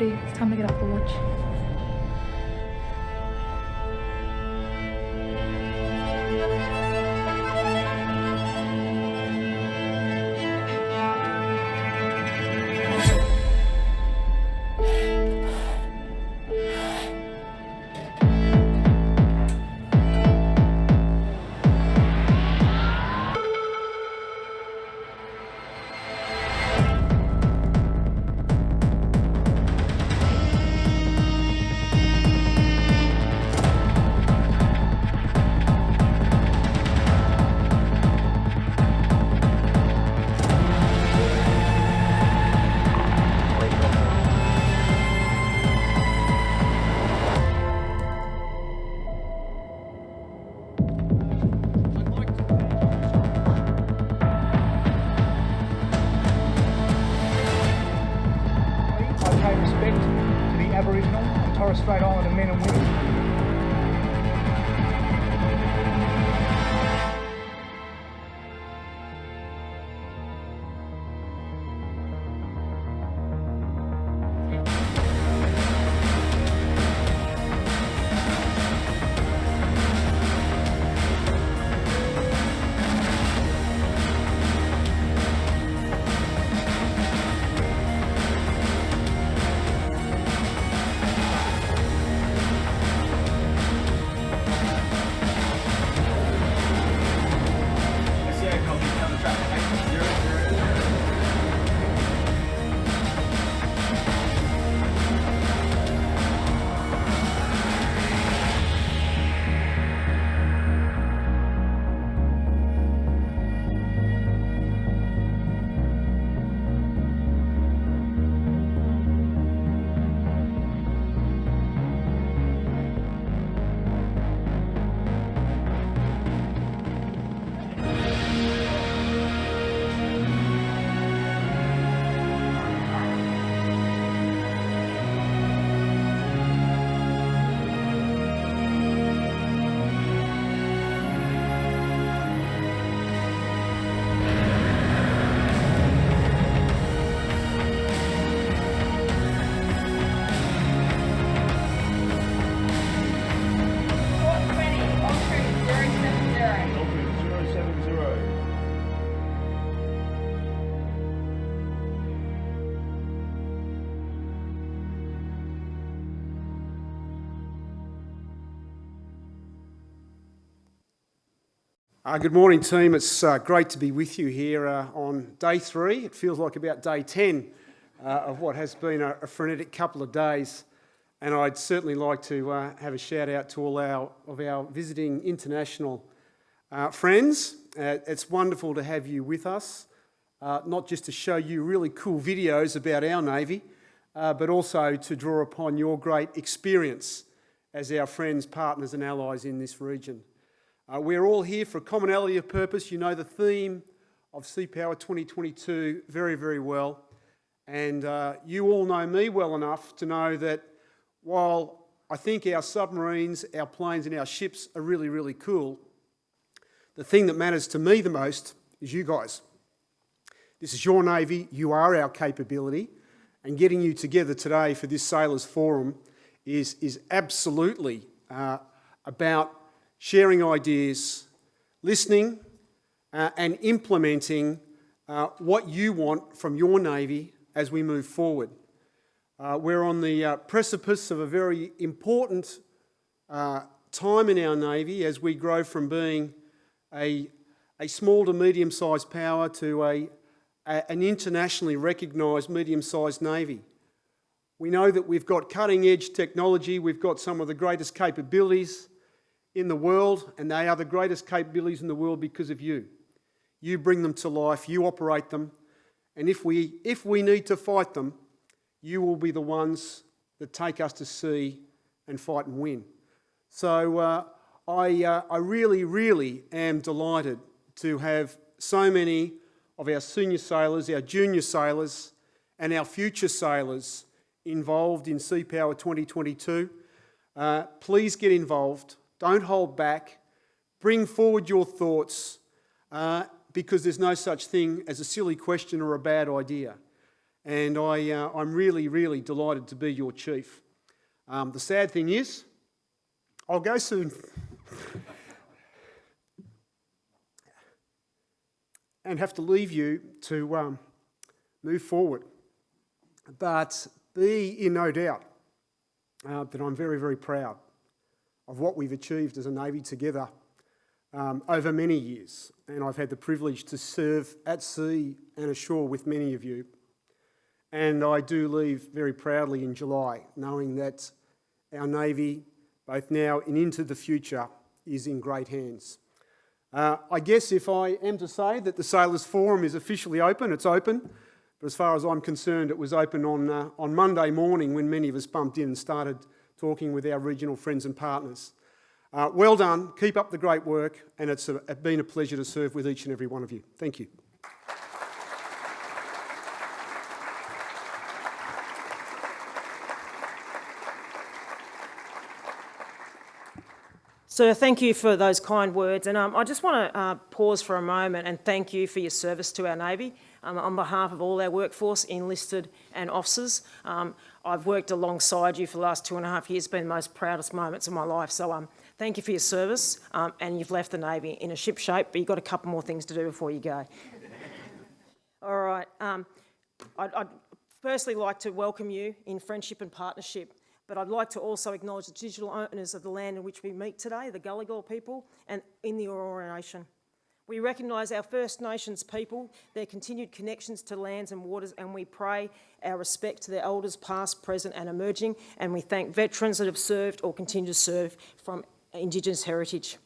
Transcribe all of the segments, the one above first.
It's time to get up for watch. Uh, good morning, team. It's uh, great to be with you here uh, on day three. It feels like about day 10 uh, of what has been a, a frenetic couple of days. And I'd certainly like to uh, have a shout out to all our, of our visiting international uh, friends. It's wonderful to have you with us, not just to show you really cool videos about our Navy, but also to draw upon your great experience as our friends, partners, and allies in this region. Uh, we're all here for a commonality of purpose. You know the theme of Sea Power 2022 very, very well. And uh, you all know me well enough to know that while I think our submarines, our planes, and our ships are really, really cool, the thing that matters to me the most is you guys. This is your Navy, you are our capability, and getting you together today for this Sailors Forum is, is absolutely uh, about sharing ideas, listening, uh, and implementing uh, what you want from your Navy as we move forward. Uh, we're on the uh, precipice of a very important uh, time in our Navy as we grow from being a, a small to medium-sized power to a, a, an internationally recognised medium-sized Navy. We know that we've got cutting-edge technology, we've got some of the greatest capabilities, in the world, and they are the greatest capabilities in the world because of you. You bring them to life, you operate them, and if we, if we need to fight them, you will be the ones that take us to sea and fight and win. So uh, I, uh, I really, really am delighted to have so many of our senior sailors, our junior sailors, and our future sailors involved in Sea Power 2022. Uh, please get involved. Don't hold back. Bring forward your thoughts uh, because there's no such thing as a silly question or a bad idea. and I, uh, I'm really, really delighted to be your chief. Um, the sad thing is, I'll go soon. and have to leave you to um, move forward. But be in no doubt uh, that I'm very, very proud of what we've achieved as a Navy together um, over many years. And I've had the privilege to serve at sea and ashore with many of you. And I do leave very proudly in July, knowing that our Navy, both now and into the future, is in great hands. Uh, I guess if I am to say that the Sailors Forum is officially open, it's open. But as far as I'm concerned, it was open on, uh, on Monday morning when many of us bumped in and started talking with our regional friends and partners. Uh, well done, keep up the great work, and it's a, been a pleasure to serve with each and every one of you. Thank you. So thank you for those kind words. And um, I just want to uh, pause for a moment and thank you for your service to our Navy. Um, on behalf of all our workforce, enlisted and officers, um, I've worked alongside you for the last two and a half years, been the most proudest moments of my life. So um, thank you for your service. Um, and you've left the Navy in a ship shape, but you've got a couple more things to do before you go. all right. Um, I'd, I'd firstly like to welcome you in friendship and partnership but I'd like to also acknowledge the digital owners of the land in which we meet today, the Gadigal people, and in the Eora Nation. We recognise our First Nations people, their continued connections to lands and waters, and we pray our respect to their elders past, present and emerging, and we thank veterans that have served or continue to serve from Indigenous heritage.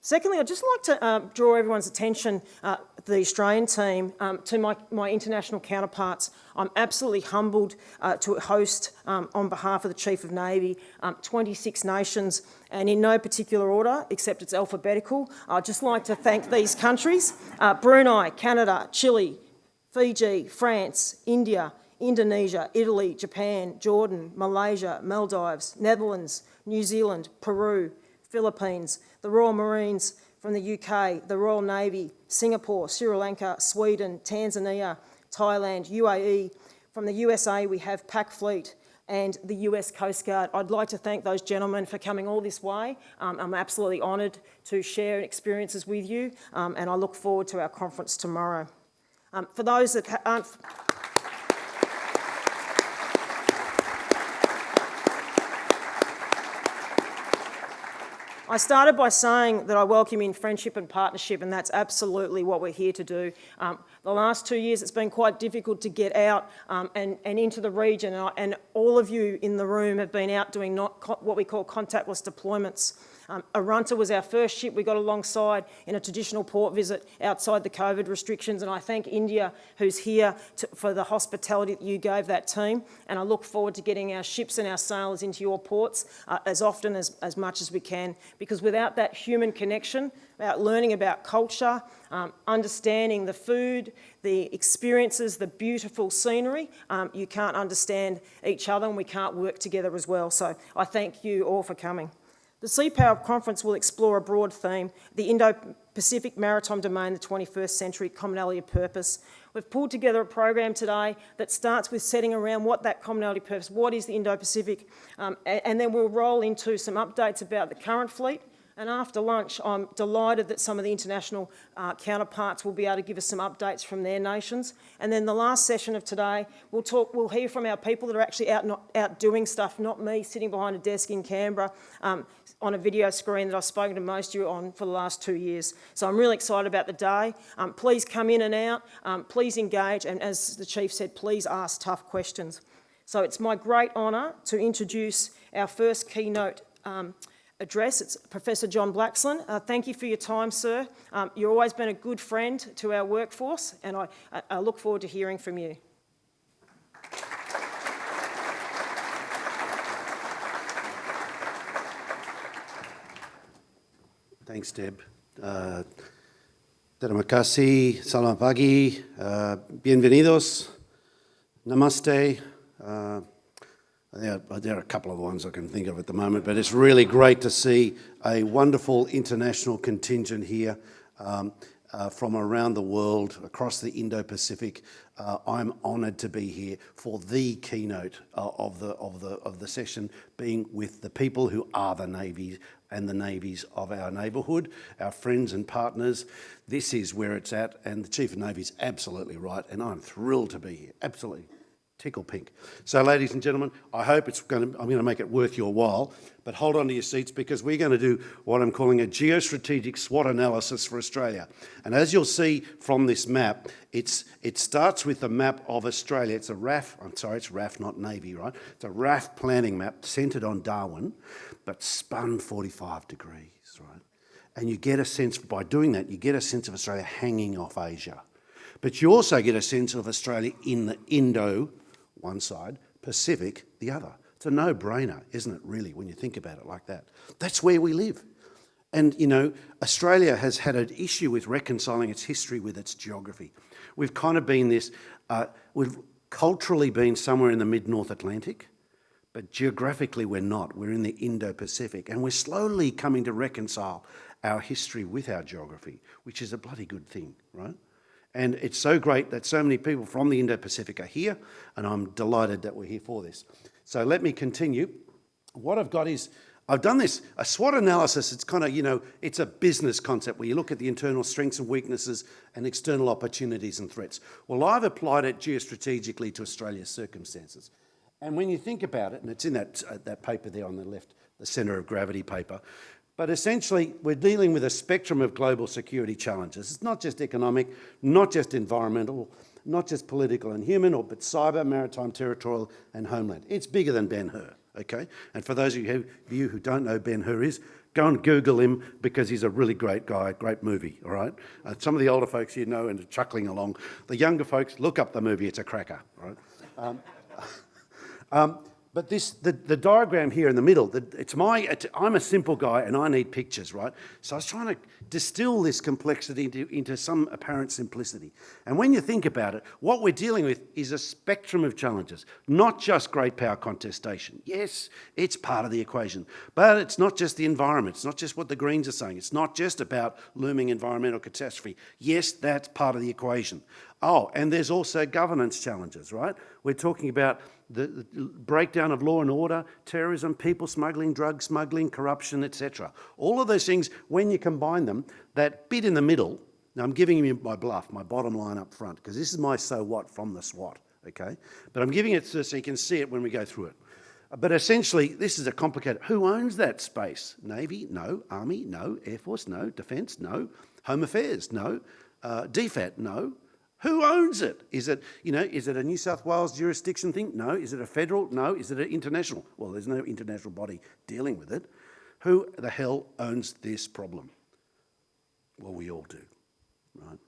Secondly, I'd just like to uh, draw everyone's attention, uh, the Australian team, um, to my, my, international counterparts. I'm absolutely humbled uh, to host, um, on behalf of the Chief of Navy, um, 26 nations, and in no particular order, except it's alphabetical. I'd just like to thank these countries, uh, Brunei, Canada, Chile, Fiji, France, India, Indonesia, Italy, Japan, Jordan, Malaysia, Maldives, Netherlands, New Zealand, Peru, Philippines, the Royal Marines from the UK, the Royal Navy, Singapore, Sri Lanka, Sweden, Tanzania, Thailand, UAE. From the USA, we have PAC Fleet and the US Coast Guard. I'd like to thank those gentlemen for coming all this way. Um, I'm absolutely honoured to share experiences with you um, and I look forward to our conference tomorrow. Um, for those that aren't... I started by saying that I welcome in friendship and partnership, and that's absolutely what we're here to do. Um, the last two years, it's been quite difficult to get out um, and, and, into the region, and, and, all of you in the room have been out doing not what we call contactless deployments. Um, Arunta was our first ship we got alongside in a traditional port visit outside the COVID restrictions and I thank India who's here to, for the hospitality that you gave that team and I look forward to getting our ships and our sailors into your ports uh, as often as, as much as we can because without that human connection, about learning about culture, um, understanding the food, the experiences, the beautiful scenery, um, you can't understand each other and we can't work together as well. So I thank you all for coming. The Sea Power Conference will explore a broad theme, the Indo-Pacific Maritime Domain, the 21st Century Commonality of Purpose. We've pulled together a program today that starts with setting around what that commonality purpose, what is the Indo-Pacific, um, and, and then we'll roll into some updates about the current fleet, and after lunch, I'm delighted that some of the international uh, counterparts will be able to give us some updates from their nations. And then the last session of today, we'll talk, we'll hear from our people that are actually out, not, out doing stuff, not me sitting behind a desk in Canberra um, on a video screen that I've spoken to most of you on for the last two years. So I'm really excited about the day. Um, please come in and out, um, please engage, and as the Chief said, please ask tough questions. So it's my great honour to introduce our first keynote um, address. It's Professor John Blaxland. Uh, thank you for your time, sir. Um, you've always been a good friend to our workforce, and I, I look forward to hearing from you. Thanks, Deb. Uh, terima kasih, selamat pagi, uh, bienvenidos, namaste. Uh, there, there are a couple of ones I can think of at the moment, but it's really great to see a wonderful international contingent here. Um, uh, from around the world, across the Indo-Pacific. Uh, I'm honoured to be here for the keynote uh, of, the, of, the, of the session, being with the people who are the Navy and the navies of our neighbourhood, our friends and partners. This is where it's at, and the Chief of Navy is absolutely right, and I'm thrilled to be here, absolutely tickle pink. So ladies and gentlemen, I hope it's going to, I'm going to make it worth your while, but hold on to your seats because we're going to do what I'm calling a geostrategic SWOT analysis for Australia. And as you'll see from this map, it's, it starts with the map of Australia. It's a RAF, I'm sorry, it's RAF, not Navy, right? It's a RAF planning map centred on Darwin, but spun 45 degrees, right? And you get a sense, by doing that, you get a sense of Australia hanging off Asia. But you also get a sense of Australia in the Indo one side, Pacific the other. It's a no-brainer, isn't it, really, when you think about it like that? That's where we live. And, you know, Australia has had an issue with reconciling its history with its geography. We've kind of been this, uh, we've culturally been somewhere in the mid-North Atlantic, but geographically we're not. We're in the Indo-Pacific, and we're slowly coming to reconcile our history with our geography, which is a bloody good thing, right? And it's so great that so many people from the Indo-Pacific are here, and I'm delighted that we're here for this. So let me continue. What I've got is, I've done this, a SWOT analysis, it's kind of, you know, it's a business concept where you look at the internal strengths and weaknesses and external opportunities and threats. Well, I've applied it geostrategically to Australia's circumstances. And when you think about it, and it's in that, uh, that paper there on the left, the centre of gravity paper, but essentially, we're dealing with a spectrum of global security challenges. It's not just economic, not just environmental, not just political and human, or, but cyber, maritime, territorial, and homeland. It's bigger than Ben-Hur, okay? And for those of you who don't know Ben-Hur is, go and Google him because he's a really great guy, great movie, all right? Uh, some of the older folks you know and are chuckling along. The younger folks, look up the movie, it's a cracker, all right? Um, um, but this, the, the diagram here in the middle, the, it's my, it's, I'm a simple guy and I need pictures, right? So I was trying to distill this complexity into, into some apparent simplicity. And when you think about it, what we're dealing with is a spectrum of challenges, not just great power contestation. Yes, it's part of the equation, but it's not just the environment. It's not just what the Greens are saying. It's not just about looming environmental catastrophe. Yes, that's part of the equation. Oh, and there's also governance challenges, right? We're talking about the, the, breakdown of law and order, terrorism, people smuggling, drug smuggling, corruption, etc. All of those things, when you combine them, that bit in the middle, now I'm giving you my BLUF, my bottom line up front, because this is my so what from the SWOT, okay? But I'm giving it so, so you can see it when we go through it. But essentially, this is a complicated, who owns that space? Navy? No. Army? No. Air Force? No. Defence? No. Home Affairs? No. Uh, DFAT? No. Who owns it? Is it, you know, is it a New South Wales jurisdiction thing? No. Is it a federal? No. Is it an international? Well, there's no international body dealing with it. Who the hell owns this problem? Well, we all do, right?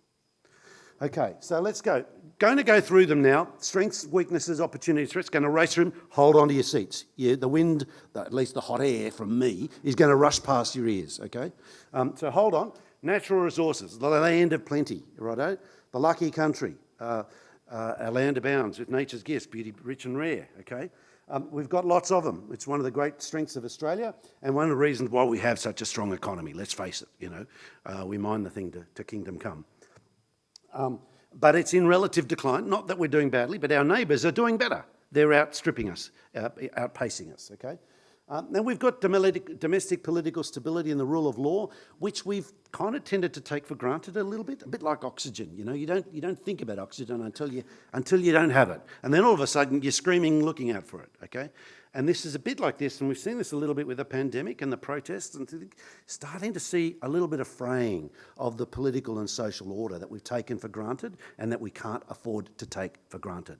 Okay, so let's go. Going to go through them now. Strengths, weaknesses, opportunities, threats. Going to race through them. Hold on to your seats. Yeah, the wind, at least the hot air from me, is going to rush past your ears, okay? Um, so hold on. Natural resources, the land of plenty, righto? The lucky country, uh, uh, our land abounds with nature's gifts, beauty rich and rare, okay? Um, we've got lots of them. It's one of the great strengths of Australia and one of the reasons why we have such a strong economy, let's face it, you know. Uh, we mind the thing to, to kingdom come. Um, but it's in relative decline, not that we're doing badly, but our neighbours are doing better. They're outstripping us, outpacing us, okay? Um, now we've got domestic political stability and the rule of law, which we've kind of tended to take for granted a little bit, a bit like oxygen. You know, you don't you don't think about oxygen until you until you don't have it, and then all of a sudden you're screaming, looking out for it. Okay, and this is a bit like this, and we've seen this a little bit with the pandemic and the protests, and starting to see a little bit of fraying of the political and social order that we've taken for granted and that we can't afford to take for granted.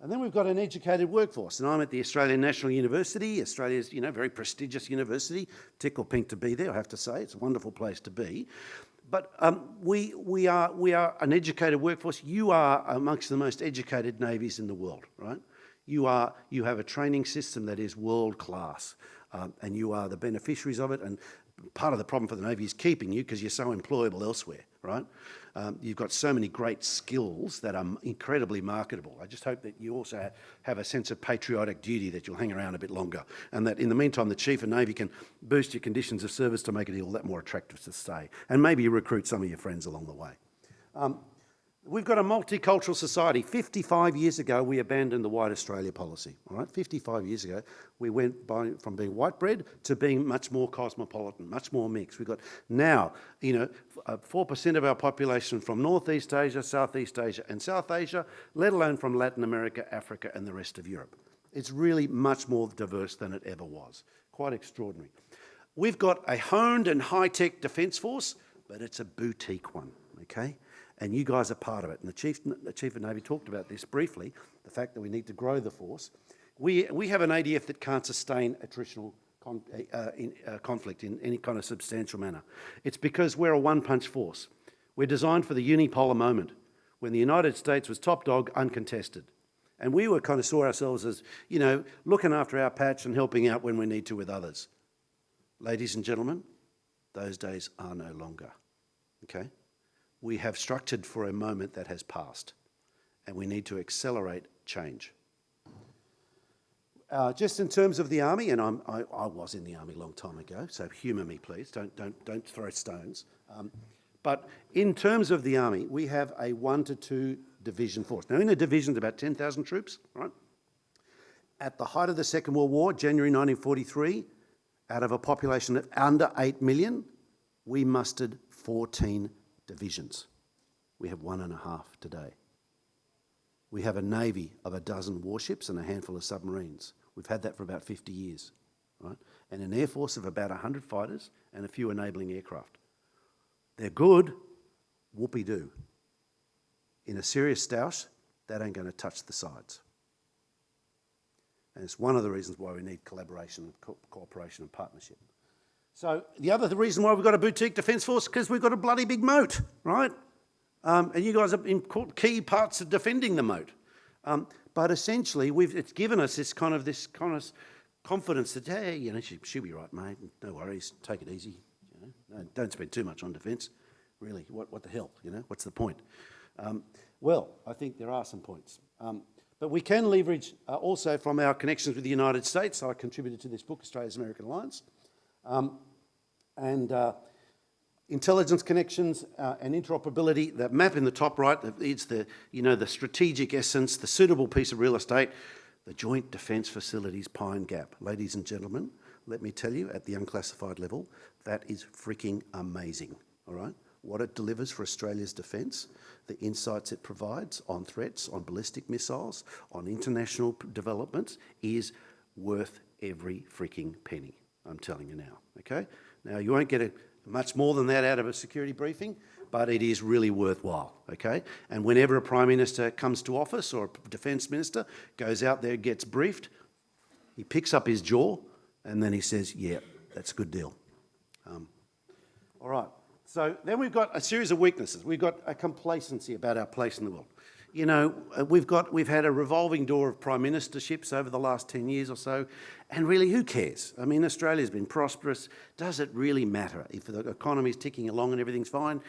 And then we've got an educated workforce, and I'm at the Australian National University, Australia's you know, very prestigious university. Tickle pink to be there, I have to say. It's a wonderful place to be. But um, we, we, are, we are an educated workforce. You are amongst the most educated navies in the world, right? You, are, you have a training system that is world class. Um, and you are the beneficiaries of it. And part of the problem for the Navy is keeping you because you're so employable elsewhere, right? Um, you've got so many great skills that are incredibly marketable. I just hope that you also ha- have a sense of patriotic duty that you'll hang around a bit longer and that in the meantime the Chief of Navy can boost your conditions of service to make it all that more attractive to stay and maybe recruit some of your friends along the way. Um, We've got a multicultural society. 55 years ago, we abandoned the white Australia policy. All right, 55 years ago, we went by, from being white bread to being much more cosmopolitan, much more mixed. We've got now, you know, uh, 4% of our population from Northeast Asia, Southeast Asia, and South Asia, let alone from Latin America, Africa, and the rest of Europe. It's really much more diverse than it ever was. Quite extraordinary. We've got a honed and high-tech defence force, but it's a boutique one, okay? And you guys are part of it. And the Chief, the Chief of Navy talked about this briefly, the fact that we need to grow the force. We, we have an ADF that can't sustain attritional con, uh, in, uh, conflict in any kind of substantial manner. It's because we're a one-punch force. We're designed for the unipolar moment, when the United States was top dog, uncontested. And we were kind of saw ourselves as, you know, looking after our patch and helping out when we need to with others. Ladies and gentlemen, those days are no longer, okay? We have structured for a moment that has passed, and we need to accelerate change. Uh, just in terms of the army, and I, I was in the army a long time ago, so humour me, please. Don't, don't, don't throw stones. Um, but in terms of the army, we have a one to two division force. Now, in a division, about 10,000 troops, right? At the height of the Second World War, January 1943, out of a population of under 8 million, we mustered 14 divisions. We have one and a half today. We have a navy of a dozen warships and a handful of submarines. We've had that for about 50 years, right? And an air force of about 100 fighters and a few enabling aircraft. They're good, whoopee doo. In a serious stoush, that ain't going to touch the sides. And it's one of the reasons why we need collaboration, co cooperation, and partnership. So the other the reason why we've got a boutique defence force is because we've got a bloody big moat, right? Um, and you guys are in key parts of defending the moat. Um, but essentially, it's given us this kind of this kind of confidence that hey, you know, she, she'll be right, mate. No worries, take it easy. You know, no, don't spend too much on defence. Really, what, what the hell? You know, what's the point? Um, well, I think there are some points. Um, but we can leverage uh, also from our connections with the United States. I contributed to this book, Australia's American Alliance. Um, and uh, intelligence connections uh, and interoperability, that map in the top right, it's the, you know, the strategic essence, the suitable piece of real estate, the Joint Defence Facilities Pine Gap. Ladies and gentlemen, let me tell you, at the unclassified level, that is freaking amazing, all right? What it delivers for Australia's defence, the insights it provides on threats, on ballistic missiles, on international developments, is worth every freaking penny, I'm telling you now, okay? Now, you won't get a, much more than that out of a security briefing, but it is really worthwhile, okay? And whenever a Prime Minister comes to office or a Defence Minister goes out there, gets briefed, he picks up his jaw and then he says, yeah, that's a good deal. Um, all right, so then we've got a series of weaknesses. We've got a complacency about our place in the world. You know, uh, we've got, we've had a revolving door of prime ministerships over the last 10 years or so, and really, who cares? I mean, Australia's been prosperous. Does it really matter if the economy's ticking along and everything's fine?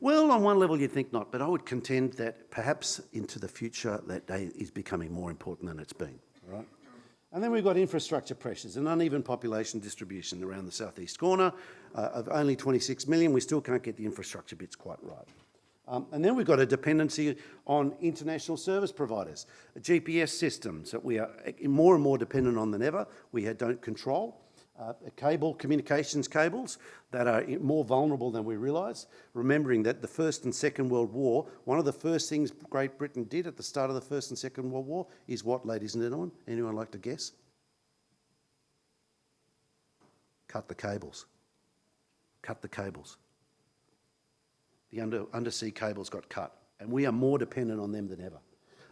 Well, on one level, you'd think not, but I would contend that perhaps into the future, that day is becoming more important than it's been, all right? And then we've got infrastructure pressures, an uneven population distribution around the southeast corner uh, of only 26 million. We still can't get the infrastructure bits quite right. Um, and then we've got a dependency on international service providers, GPS systems that we are more and more dependent on than ever. We don't control. Uh, cable, communications cables that are more vulnerable than we realise. Remembering that the First and Second World War, one of the first things Great Britain did at the start of the First and Second World War is what, ladies and gentlemen? Anyone like to guess? Cut the cables. Cut the cables the under, undersea cables got cut, and we are more dependent on them than ever,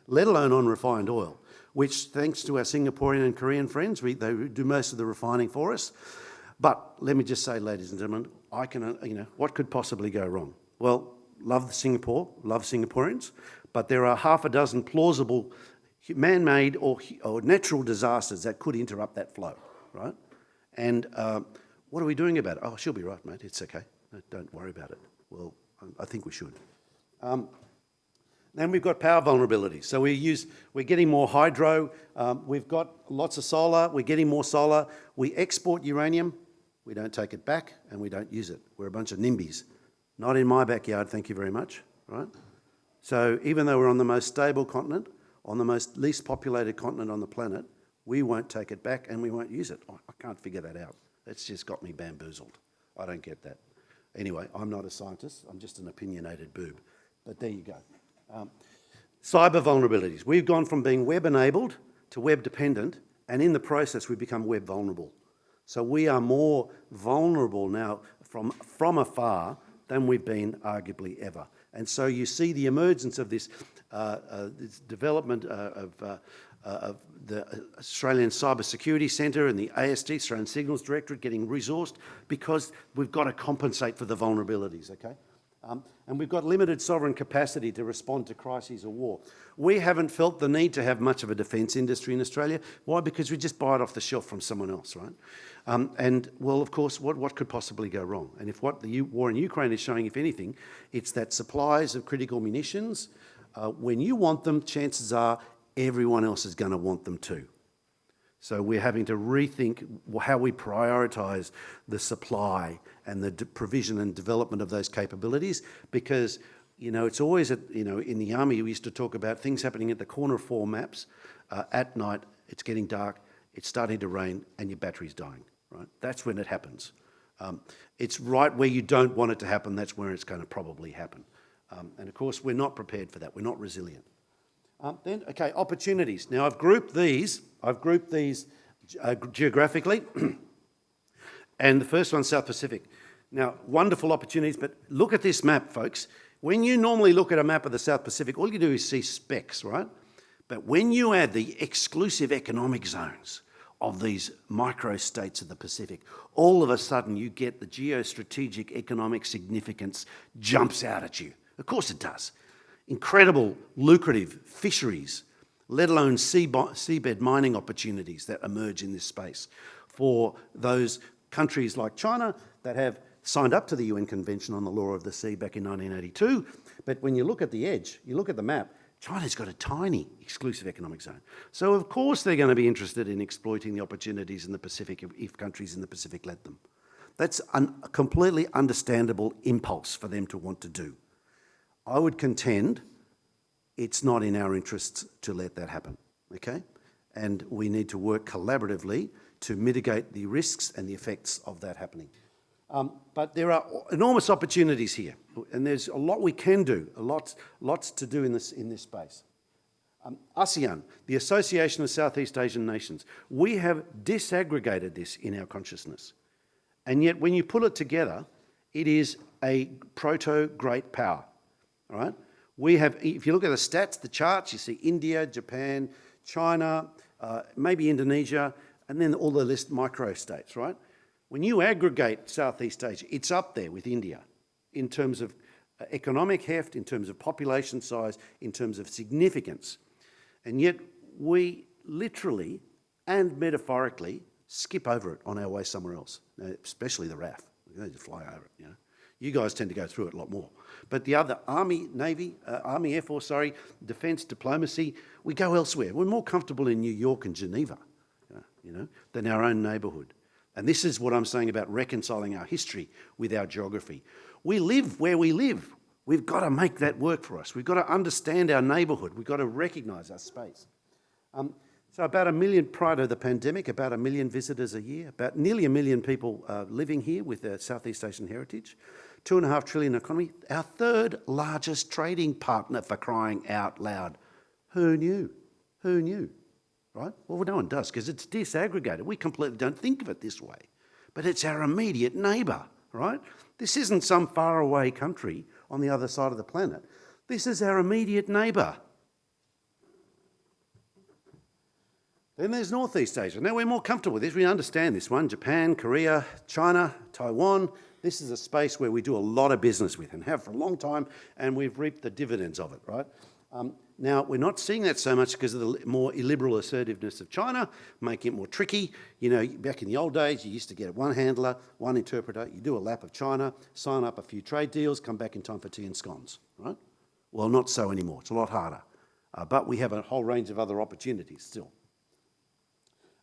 let alone on refined oil, which, thanks to our Singaporean and Korean friends, we, they do most of the refining for us. But let me just say, ladies and gentlemen, I can, uh, you know, what could possibly go wrong? Well, love Singapore, love Singaporeans, but there are half a dozen plausible man-made or, or natural disasters that could interrupt that flow, right? And uh, What are we doing about it? Oh, she'll be right, mate. It's okay. Don't worry about it. Well, I- think we should. Um, then we've got power vulnerability. So we use, we're getting more hydro. Um, we've got lots of solar. We're getting more solar. We export uranium. We don't take it back and we don't use it. We're a bunch of NIMBYs. Not in my backyard, thank you very much, right? So even though we're on the most stable continent, on the most least populated continent on the planet, we won't take it back and we won't use it. I I can't figure that out. That's just got me bamboozled. I don't get that. Anyway, I'm not a scientist. I'm just an opinionated boob. But there you go. Um, cyber vulnerabilities. We've gone from being web-enabled to web-dependent, and in the process, we've become web vulnerable. So we are more vulnerable now from, from afar than we've been arguably ever. And so you see the emergence of this, uh, uh, this development uh, of, uh, uh, of the Australian Cyber Security Centre and the ASD, Australian Signals Directorate, getting resourced because we've got to compensate for the vulnerabilities, okay? Um, and we've got limited sovereign capacity to respond to crises or war. We haven't felt the need to have much of a defence industry in Australia. Why? Because we just buy it off the shelf from someone else, right? Um, and, well, of course, what, what could possibly go wrong? And if what the U war in Ukraine is showing, if anything, it's that supplies of critical munitions, uh, when you want them, chances are everyone else is going to want them too. So we're having to rethink how we prioritise the supply and the provision and development of those capabilities because, you know, it's always, you know, in the army we used to talk about things happening at the corner of four maps. Uh, at night, it's getting dark, it's starting to rain and your battery's dying, right? That's when it happens. Um, it's right where you don't want it to happen, that's where it's going to probably happen. Um, and of course, we're not prepared for that, we're not resilient. Um, then, okay, opportunities. Now, I've grouped these, I've grouped these uh, geographically, and the first one's South Pacific. Now, wonderful opportunities, but look at this map, folks. When you normally look at a map of the South Pacific, all you do is see specks, right? But when you add the exclusive economic zones of these micro-states of the Pacific, all of a sudden you get the geostrategic economic significance jumps out at you. Of course it does incredible lucrative fisheries, let alone seabed mining opportunities that emerge in this space for those countries like China that have signed up to the UN Convention on the Law of the Sea back in 1982. But when you look at the edge, you look at the map, China's got a tiny exclusive economic zone. So of course they're going to be interested in exploiting the opportunities in the Pacific if, countries in the Pacific let them. That's a completely understandable impulse for them to want to do. I would contend it's not in our interests to let that happen, okay? And we need to work collaboratively to mitigate the risks and the effects of that happening. Um, but there are enormous opportunities here, and there's a lot we can do, a lot, lots to do in this, in this space. Um, ASEAN, the Association of Southeast Asian Nations, we have disaggregated this in our consciousness. And yet when you pull it together, it is a proto-great power right? We have, if you look at the stats, the charts, you see India, Japan, China, uh, maybe Indonesia, and then all the list micro-states, right? When you aggregate Southeast Asia, it's up there with India in terms of uh, economic heft, in terms of population size, in terms of significance. And yet we literally and metaphorically skip over it on our way somewhere else, especially the RAF. They just fly over it, you know. You guys tend to go through it a lot more. But the other, Army, Navy, uh, Army, Air Force, sorry, defence, diplomacy, we go elsewhere. We're more comfortable in New York and Geneva, uh, you know, than our own neighbourhood. And this is what I'm saying about reconciling our history with our geography. We live where we live. We've got to make that work for us. We've got to understand our neighbourhood. We've got to recognise our space. Um, so about a million prior to the pandemic, about a million visitors a year, about nearly a million people uh, living here with their Southeast Asian heritage two and a half trillion economy, our third largest trading partner for crying out loud. Who knew? Who knew? Right? Well, no one does because it's disaggregated. We completely don't think of it this way. But it's our immediate neighbour, right? This isn't some faraway country on the other side of the planet. This is our immediate neighbour. Then there's Northeast Asia. Now we're more comfortable with this. We understand this one. Japan, Korea, China, Taiwan, this is a space where we do a lot of business with and have for a long time, and we've reaped the dividends of it, right? Um, now, we're not seeing that so much because of the more illiberal assertiveness of China, making it more tricky. You know, back in the old days, you used to get one handler, one interpreter, you do a lap of China, sign up a few trade deals, come back in time for tea and scones, right? Well, not so anymore. It's a lot harder. Uh, but we have a whole range of other opportunities still.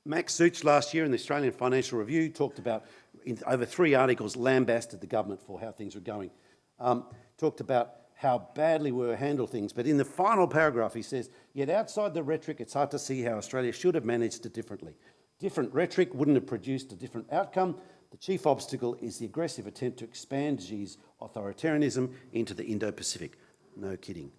Max Suich last year in the Australian Financial Review talked about, in over three articles, lambasted the government for how things were going. Um, talked about how badly we were handled things, but in the final paragraph he says, yet outside the rhetoric, it's hard to see how Australia should have managed it differently. Different rhetoric wouldn't have produced a different outcome. The chief obstacle is the aggressive attempt to expand Xi's authoritarianism into the Indo-Pacific. No kidding.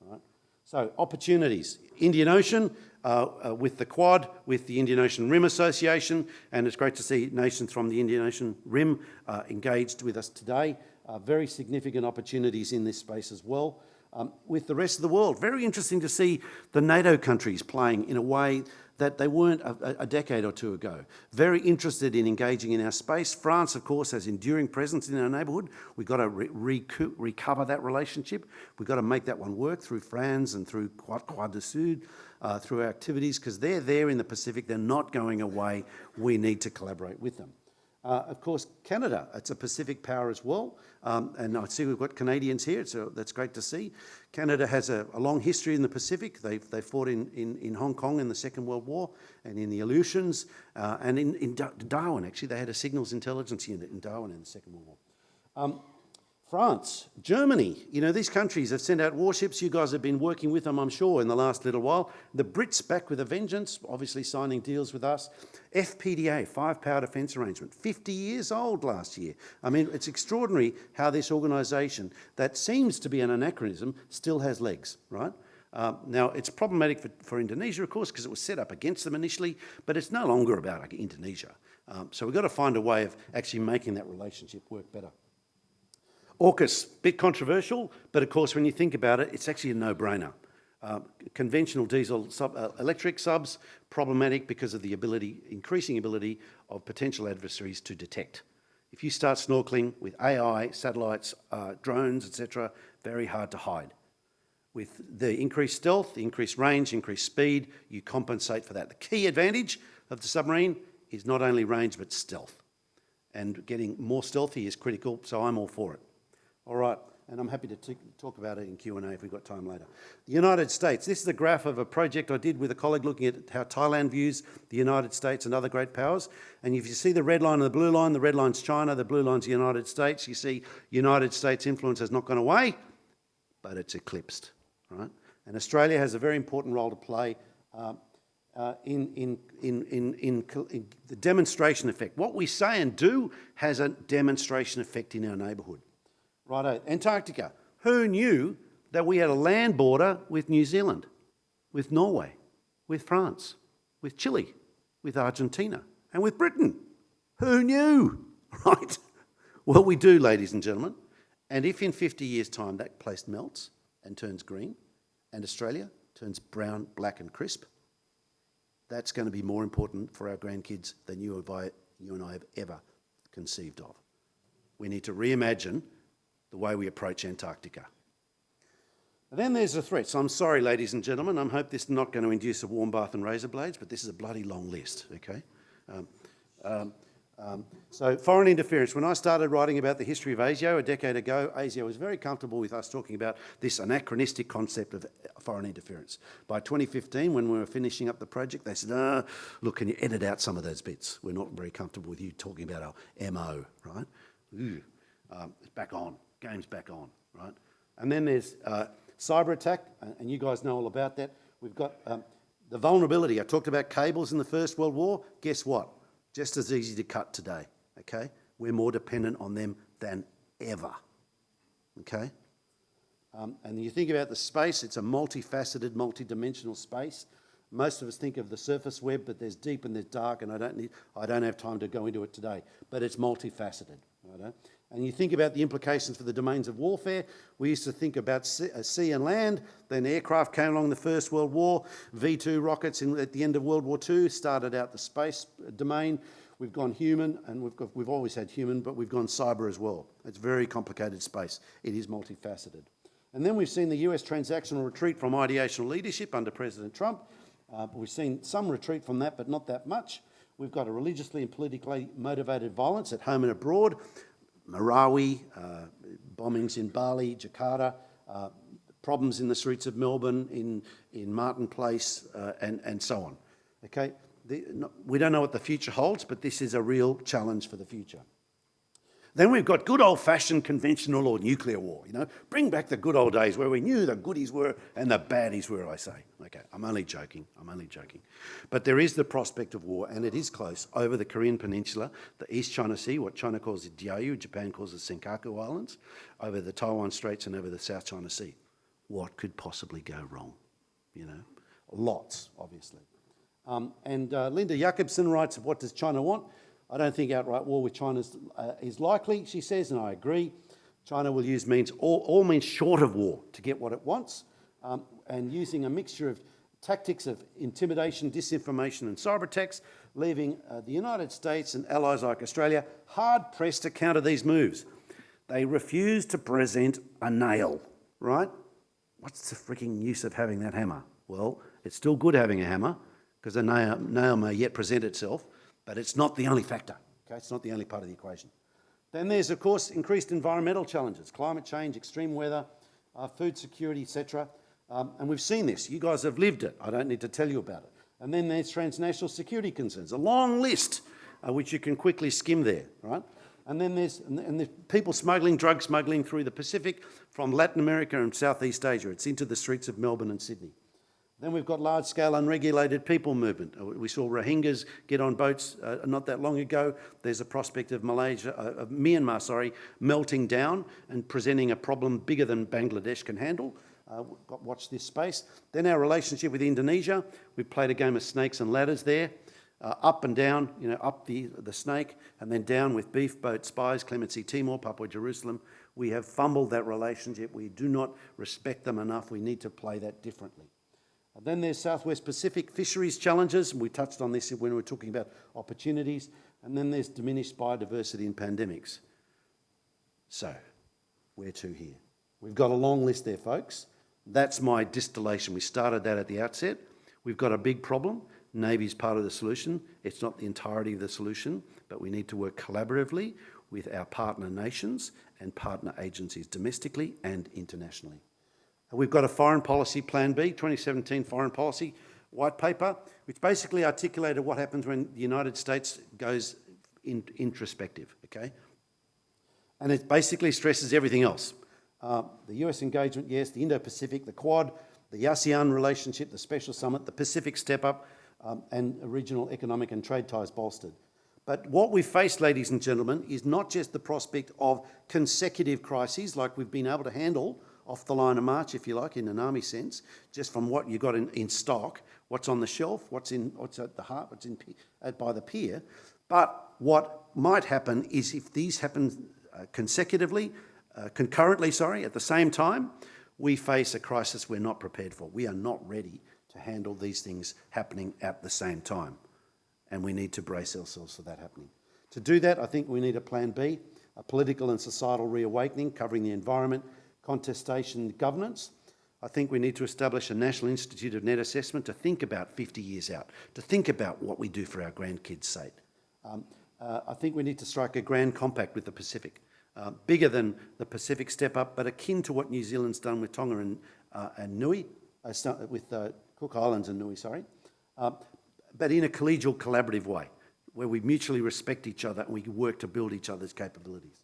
Right? So opportunities, Indian Ocean uh, uh, with the Quad, with the Indian Ocean Rim Association, and it's great to see nations from the Indian Ocean Rim uh, engaged with us today. Uh, very significant opportunities in this space as well. Um, with the rest of the world, very interesting to see the NATO countries playing in a way that they weren't a, a decade or two ago. Very interested in engaging in our space. France, of course, has enduring presence in our neighbourhood. We've got to re recover that relationship. We've got to make that one work through France and through Quad du Sud, uh, through our activities, because they're there in the Pacific. They're not going away. We need to collaborate with them. Uh, of course, Canada, it's a Pacific power as well. Um, and I see we've got Canadians here, so that's great to see. Canada has a, a long history in the Pacific. They, they fought in, in, in Hong Kong in the Second World War and in the Aleutians uh, and in, in Darwin, actually. They had a signals intelligence unit in Darwin in the Second World War. Um, France, Germany, you know, these countries have sent out warships. You guys have been working with them, I'm sure, in the last little while. The Brits back with a vengeance, obviously signing deals with us. FPDA, Five Power Defence Arrangement, 50 years old last year. I mean, it's extraordinary how this organisation, that seems to be an anachronism, still has legs, right? Uh, now, it's problematic for, for Indonesia, of course, because it was set up against them initially, but it's no longer about like, Indonesia. Um, so we've got to find a way of actually making that relationship work better. AUKUS, bit controversial, but of course when you think about it, it's actually a no-brainer. Uh, conventional diesel sub, uh, electric subs, problematic because of the ability, increasing ability of potential adversaries to detect. If you start snorkeling with AI, satellites, uh, drones, etc., very hard to hide. With the increased stealth, the increased range, increased speed, you compensate for that. The key advantage of the submarine is not only range, but stealth. And getting more stealthy is critical, so I'm all for it. All right, and I'm happy to talk about it in Q&A if we've got time later. The United States, this is a graph of a project I did with a colleague looking at how Thailand views the United States and other great powers. And if you see the red line and the blue line, the red line's China, the blue line's the United States, you see United States influence has not gone away, but it's eclipsed, right? And Australia has a very important role to play uh, in, in, in, in, in, in the demonstration effect. What we say and do has a demonstration effect in our neighbourhood. Righto, Antarctica. Who knew that we had a land border with New Zealand, with Norway, with France, with Chile, with Argentina, and with Britain? Who knew, right? Well, we do, ladies and gentlemen. And if in 50 years' time that place melts and turns green, and Australia turns brown, black, and crisp, that's going to be more important for our grandkids than you and I have ever conceived of. We need to reimagine the way we approach Antarctica. Then there's the threats. I'm sorry, ladies and gentlemen, I hope this is not going to induce a warm bath and razor blades, but this is a bloody long list, okay? Um, um, um, so foreign interference. When I started writing about the history of ASIO a decade ago, ASIO was very comfortable with us talking about this anachronistic concept of foreign interference. By 2015, when we were finishing up the project, they said, oh, look, can you edit out some of those bits? We're not very comfortable with you talking about our MO, right? Um, it's back on game's back on, right? And then there's uh, cyber attack, and you guys know all about that. We've got um, the vulnerability. I talked about cables in the First World War. Guess what? Just as easy to cut today, okay? We're more dependent on them than ever, okay? Um, and you think about the space, it's a multifaceted, multi-dimensional space. Most of us think of the surface web, but there's deep and there's dark, and I don't, need, I don't have time to go into it today, but it's multifaceted. Right? And you think about the implications for the domains of warfare. We used to think about uh, sea and land. Then aircraft came along the First World War. V2 rockets in, at the end of World War II started out the space domain. We've gone human, and we've, got, we've always had human, but we've gone cyber as well. It's very complicated space. It is multifaceted. And then we've seen the US transactional retreat from ideational leadership under President Trump. Uh, we've seen some retreat from that, but not that much. We've got a religiously and politically motivated violence at home and abroad. Marawi, uh, bombings in Bali, Jakarta, uh, problems in the streets of Melbourne, in, in Martin Place, uh, and, and so on. Okay, the, no, we don't know what the future holds, but this is a real challenge for the future. Then we've got good old-fashioned conventional or nuclear war, you know. Bring back the good old days where we knew the goodies were and the baddies were, I say. Okay, I'm only joking, I'm only joking. But there is the prospect of war, and it is close, over the Korean Peninsula, the East China Sea, what China calls the Diaoyu, Japan calls the Senkaku Islands, over the Taiwan Straits and over the South China Sea. What could possibly go wrong, you know? Lots, obviously. Um, and uh, Linda Jakobson writes, what does China want? I don't think outright war with China is, uh, is likely, she says, and I agree. China will use means, all, all means short of war to get what it wants, um, and using a mixture of tactics of intimidation, disinformation and cyber attacks, leaving uh, the United States and allies like Australia hard-pressed to counter these moves. They refuse to present a nail, right? What's the freaking use of having that hammer? Well, it's still good having a hammer, because a nail, nail may yet present itself, but it's not the only factor. Okay? It's not the only part of the equation. Then there's, of course, increased environmental challenges, climate change, extreme weather, uh, food security, etc. Um, and we've seen this. You guys have lived it. I don't need to tell you about it. And then there's transnational security concerns, a long list, uh, which you can quickly skim there, right? And then there's, and there's people smuggling, drug smuggling through the Pacific from Latin America and Southeast Asia. It's into the streets of Melbourne and Sydney. Then we've got large-scale unregulated people movement. Uh, We saw Rohingyas get on boats uh, not that long ago. There's a prospect of Malaysia, uh, of Myanmar, sorry, melting down and presenting a problem bigger than Bangladesh can handle. Uh, watch this space. Then our relationship with Indonesia. We played a game of snakes and ladders there. Uh, up and down, you know, up the, the snake, and then down with beef boat spies, Clemency Timor, Papua Jerusalem. We have fumbled that relationship. We do not respect them enough. We need to play that differently. And then there's Southwest Pacific fisheries challenges, and we touched on this when we were talking about opportunities. And then there's diminished biodiversity and pandemics. So, where to here? We've got a long list there, folks. That's my distillation. We started that at the outset. We've got a big problem. Navy's part of the solution. It's not the entirety of the solution, but we need to work collaboratively with our partner nations and partner agencies domestically and internationally. We've got a foreign policy plan B, 2017 foreign policy white paper, which basically articulated what happens when the United States goes in, introspective, okay? And it basically stresses everything else. Uh, the US engagement, yes, the Indo-Pacific, the Quad, the ASEAN relationship, the Special Summit, the Pacific Step Up, um, and regional economic and trade ties bolstered. But what we face, ladies and gentlemen, is not just the prospect of consecutive crises like we've been able to handle off the line of march, if you like, in an army sense, just from what you've got in, in stock, what's on the shelf, what's in, what's at the heart, what's in uh, by the pier. But what might happen is if these happen uh, consecutively, uh, concurrently, sorry, at the same time, we face a crisis we're not prepared for. We are not ready to handle these things happening at the same time. And we need to brace ourselves for that happening. To do that, I think we need a plan B, a political and societal reawakening covering the environment, contestation, governance. I think we need to establish a National Institute of Net Assessment to think about 50 years out, to think about what we do for our grandkids' sake. Um, uh, I think we need to strike a grand compact with the Pacific, uh, bigger than the Pacific Step Up, but akin to what New Zealand's done with Tonga and, uh, and Niue, uh, with uh, Cook Islands and Niue, sorry, uh, but in a collegial, collaborative way, where we mutually respect each other and we work to build each other's capabilities.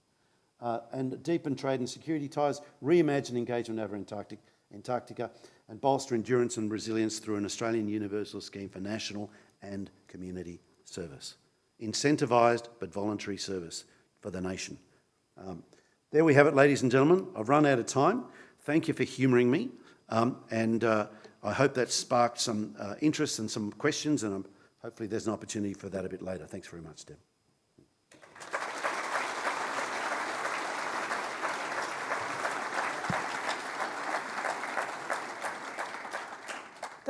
Uh, and deepen trade and security ties, reimagine engagement over Antarctic, Antarctica, and bolster endurance and resilience through an Australian universal scheme for national and community service. Incentivised but voluntary service for the nation. Um, there we have it, ladies and gentlemen. I've run out of time. Thank you for humouring me. Um, and uh, I hope that sparked some uh, interest and some questions, and um, hopefully there's an opportunity for that a bit later. Thanks very much, Deb.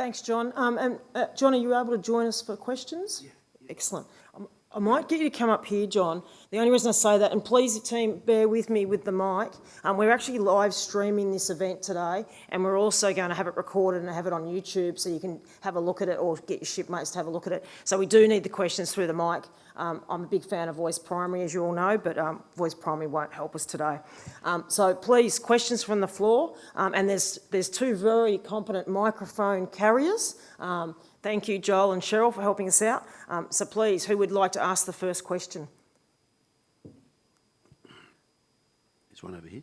Thanks, John. Um, and uh, John, are you able to join us for questions? Yeah. Excellent. Um, I might get you to come up here, John. The only reason I say that, and please, team, bear with me with the mic. Um, we're actually live streaming this event today, and we're also going to have it recorded and have it on YouTube so you can have a look at it or get your shipmates to have a look at it. So we do need the questions through the mic. Um, I'm a big fan of voice primary, as you all know, but um, voice primary won't help us today. Um, so please, questions from the floor. Um, and there's, there's two very competent microphone carriers. Thank you, Joel and Cheryl, for helping us out. Um, so please, who would like to ask the first question? There's one over here.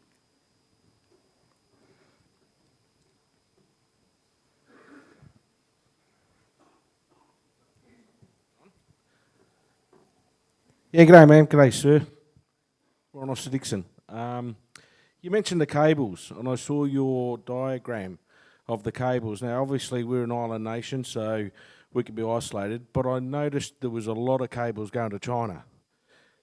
Yeah, g'day, man. G'day, sir. Warrant Officer Dixon. Um, you mentioned the cables, and I saw your diagram of the cables. Now, obviously, we're an island nation, so we can be isolated, but I noticed there was a lot of cables going to China.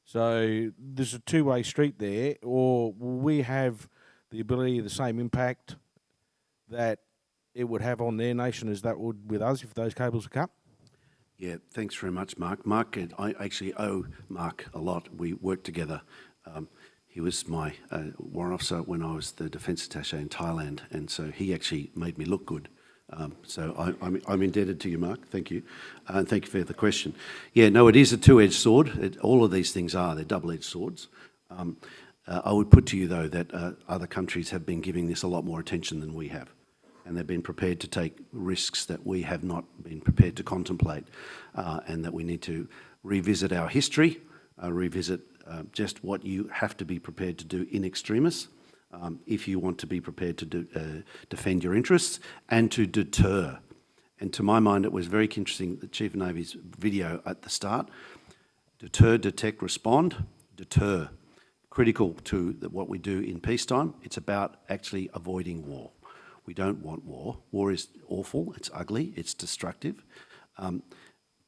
So there's a two-way street there, or we have the ability, the same impact that it would have on their nation as that would with us if those cables were cut? Yeah, thanks very much, Mark. Mark, I actually owe Mark a lot. We work together. Um, he was my uh, warrant officer when I was the defence attaché in Thailand, and so he actually made me look good. Um, so I, I'm, I'm indebted to you, Mark. Thank you, uh, and thank you for the question. Yeah, no, it is a two-edged sword. It, all of these things are. They're double-edged swords. Um, uh, I would put to you, though, that uh, other countries have been giving this a lot more attention than we have and they've been prepared to take risks that we have not been prepared to contemplate, uh, and that we need to revisit our history, uh, revisit uh, just what you have to be prepared to do in extremis, um, if you want to be prepared to do, uh, defend your interests and to deter. And to my mind, it was very interesting, the Chief of Navy's video at the start, deter, detect, respond, deter. Critical to the, what we do in peacetime, it's about actually avoiding war. We don't want war. War is awful, it's ugly, it's destructive. Um,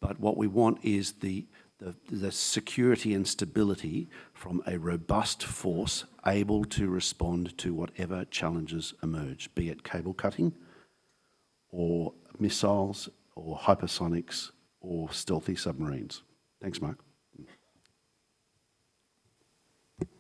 but what we want is the, the, the security and stability from a robust force able to respond to whatever challenges emerge, be it cable cutting or missiles or hypersonics or stealthy submarines. Thanks, Mark.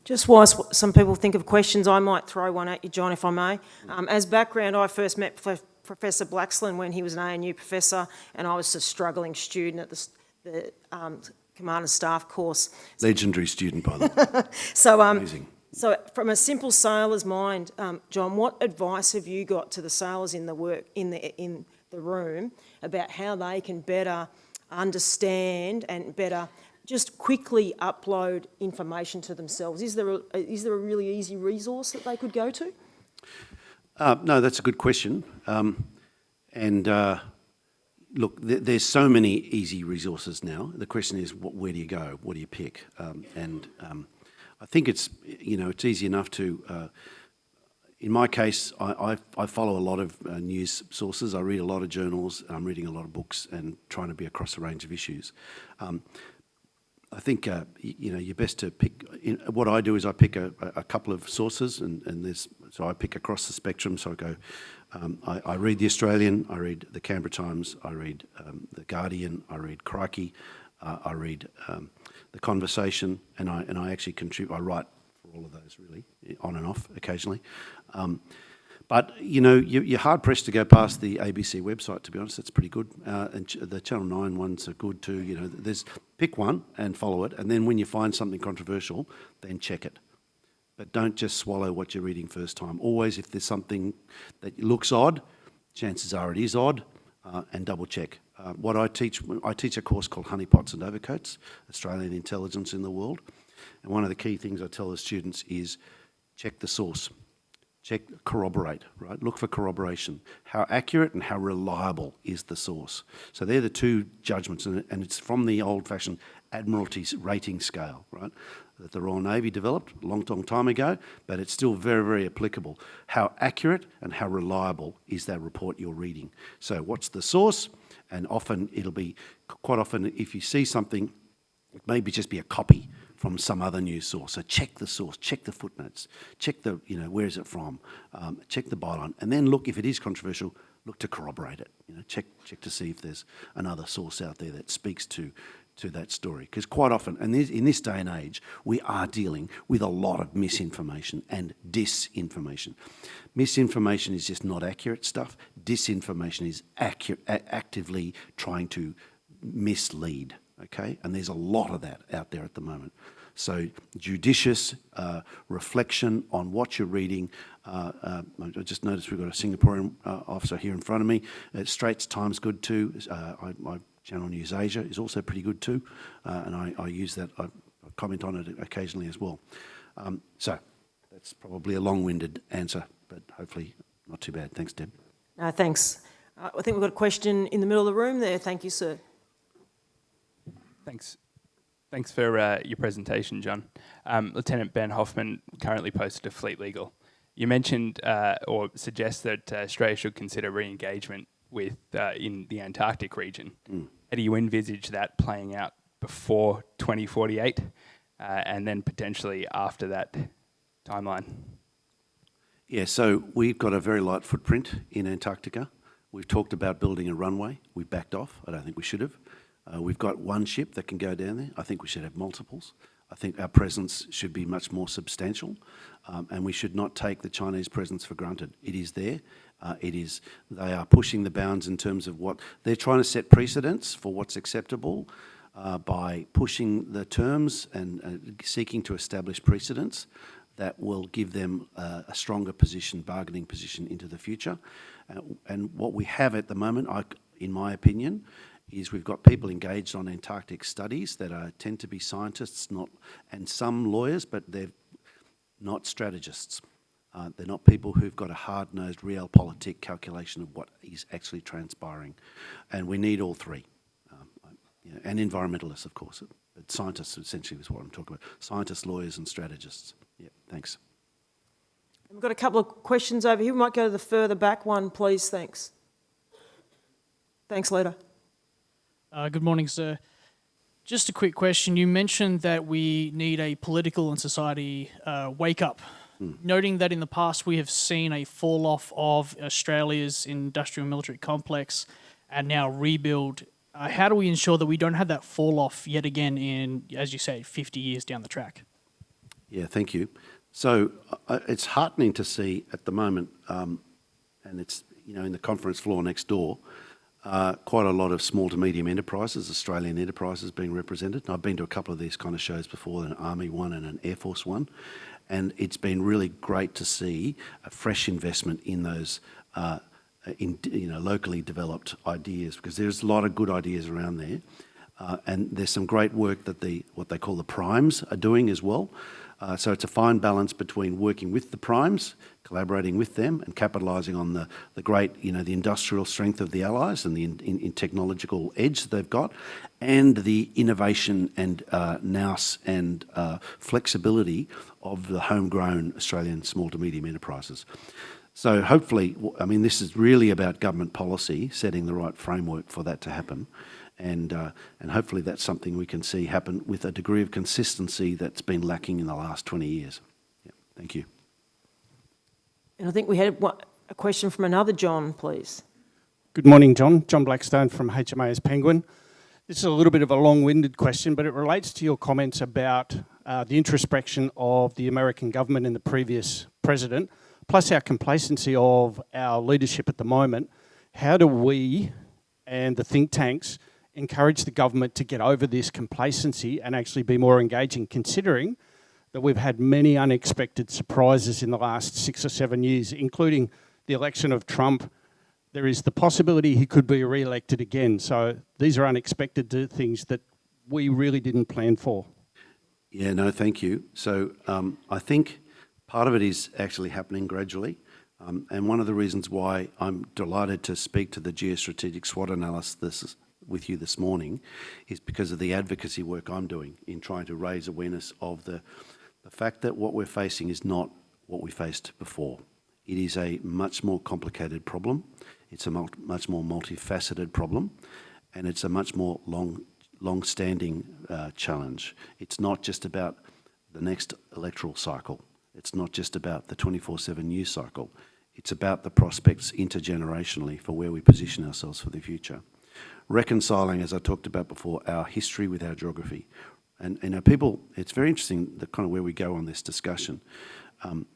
Just whilst some people think of questions, I might throw one at you, John, if I may. Um, as background, I first met Prof Professor Blaxland when he was an ANU professor, and I was a struggling student at the, the um, Command and Staff course. Legendary student, by the way. So, um, Amazing. so from a simple sailor's mind, um, John, what advice have you got to the sailors in the work in the in the room about how they can better understand and better just quickly upload information to themselves? Is there a, is there a really easy resource that they could go to? Uh, no, that's a good question. Um, and uh, look, th there's so many easy resources now. The question is, what, where do you go? What do you pick? Um, and um, I think it's, you know, it's easy enough to, uh, in my case, I, I, I follow a lot of uh, news sources. I read a lot of journals. I'm reading a lot of books and trying to be across a range of issues. Um, I think uh, you know you're best to pick. In, what I do is I pick a, a couple of sources, and, and there's so I pick across the spectrum. So I go, um, I, I, read the Australian, I read the Canberra Times, I read um, the Guardian, I read Crikey, uh, I read um, the Conversation, and I and I actually contribute. I write for all of those really, on and off occasionally. But, you know, you're hard pressed to go past the ABC website, to be honest. That's pretty good. Uh, and the Channel 9 ones are good too. You know, there's pick one and follow it. And then when you find something controversial, then check it. But don't just swallow what you're reading first time. Always, if there's something that looks odd, chances are it is odd, uh, and double check. Uh, what I teach, I teach a course called Honeypots and Overcoats, Australian Intelligence in the World. And one of the key things I tell the students is check the source check, corroborate, right? Look for corroboration. How accurate and how reliable is the source? So they're the two judgments, and it's from the old-fashioned Admiralty rating scale, right? That the Royal Navy developed a long, long time ago, but it's still very, very applicable. How accurate and how reliable is that report you're reading? So what's the source? And often it'll be, quite often, if you see something, it may be just be a copy from some other news source. So check the source, check the footnotes, check the, you know, where is it from, um, check the byline, and then look, if it is controversial, look to corroborate it. You know, check, check to see if there's another source out there that speaks to to that story. Because quite often, and in this day and age, we are dealing with a lot of misinformation and disinformation. Misinformation is just not accurate stuff. Disinformation is accu- a- actively trying to mislead, okay? And there's a lot of that out there at the moment. So judicious uh, reflection on what you're reading. Uh, uh, I just noticed we've got a Singaporean uh, officer here in front of me. Uh, Straits Times good too. Uh, I, my Channel News Asia is also pretty good too, and I, I use that. I, I comment on it occasionally as well. Um, so that's probably a long-winded answer, but hopefully not too bad. Thanks, Deb. No, thanks. I think we've got a question in the middle of the room there. Thank you, sir. Thanks. Thanks for uh, your presentation, John. Um, Lieutenant Ben Hoffman currently posted to Fleet Legal. You mentioned uh, or suggest that uh, Australia should consider re-engagement with uh, in the Antarctic region. How do you envisage that playing out before 2048, uh, and then potentially after that timeline? Yeah, so we've got a very light footprint in Antarctica. We've talked about building a runway. We've backed off. I don't think we should have. Uh, we've got one ship that can go down there. I think we should have multiples. I think our presence should be much more substantial, um, and we should not take the Chinese presence for granted. It is there. Uh, it is. They are pushing the bounds in terms of what they're trying to set precedents for what's acceptable uh, by pushing the terms and uh, seeking to establish precedents that will give them uh, a stronger position, bargaining position into the future. Uh, and what we have at the moment, I, in my opinion, is we've got people engaged on Antarctic studies that are, tend to be scientists, not and some lawyers, but they're not strategists. Uh, they're not people who've got a hard-nosed realpolitik calculation of what is actually transpiring. And we need all three. Um, you know, and environmentalists, of course. But scientists essentially is what I'm talking about. Scientists, lawyers and strategists. Yeah, thanks. We've got a couple of questions over here. We might go to the further back one, please. Thanks. Thanks, Leader. Uh, good morning, sir. Just a quick question. You mentioned that we need a political and society uh, wake up. Noting that in the past we have seen a fall off of Australia's industrial military complex and now rebuild, uh, how do we ensure that we don't have that fall off yet again in, as you say, 50 years down the track? Yeah, thank you. So uh, it's heartening to see at the moment, um, and it's you know in the conference floor next door, uh, quite a lot of small to medium enterprises, Australian enterprises being represented. And I've been to a couple of these kind of shows before, an Army one and an Air Force one, and it's been really great to see a fresh investment in those. Uh, in you know locally developed ideas because there's a lot of good ideas around there, uh, and there's some great work that the what they call the primes are doing as well. Uh, so it's a fine balance between working with the primes, collaborating with them, and capitalising on the, the great, you know, the industrial strength of the allies and the in, in, in technological edge that they've got, and the innovation and uh, nous and uh, flexibility of the homegrown Australian small to medium enterprises. So hopefully, I mean, this is really about government policy, setting the right framework for that to happen. And, uh, and hopefully that's something we can see happen with a degree of consistency that's been lacking in the last 20 years. Yeah, thank you. And I think we had a question from another John, please. Good morning, John. John Blackstone from HMAS Penguin. This is a little bit of a long-winded question, but it relates to your comments about uh, the introspection of the American government and the previous president, plus our complacency of our leadership at the moment. How do we and the think tanks encourage the government to get over this complacency and actually be more engaging, considering that we've had many unexpected surprises in the last six or seven years, including the election of Trump, there is the possibility he could be re-elected again. So these are unexpected things that we really didn't plan for. Yeah, no, thank you. So um, I think part of it is actually happening gradually. Um, and one of the reasons why I'm delighted to speak to the geostrategic SWOT analysis with you this morning is because of the advocacy work I'm doing in trying to raise awareness of the, the fact that what we're facing is not what we faced before. It is a much more complicated problem. It's a much more multifaceted problem, and it's a much more long, long-standing uh, challenge. It's not just about the next electoral cycle. It's not just about the 24/7 news cycle. It's about the prospects intergenerationally for where we position ourselves for the future. Reconciling, as I talked about before, our history with our geography. And, you know, people, it's very interesting the kind of where we go on this discussion. Um,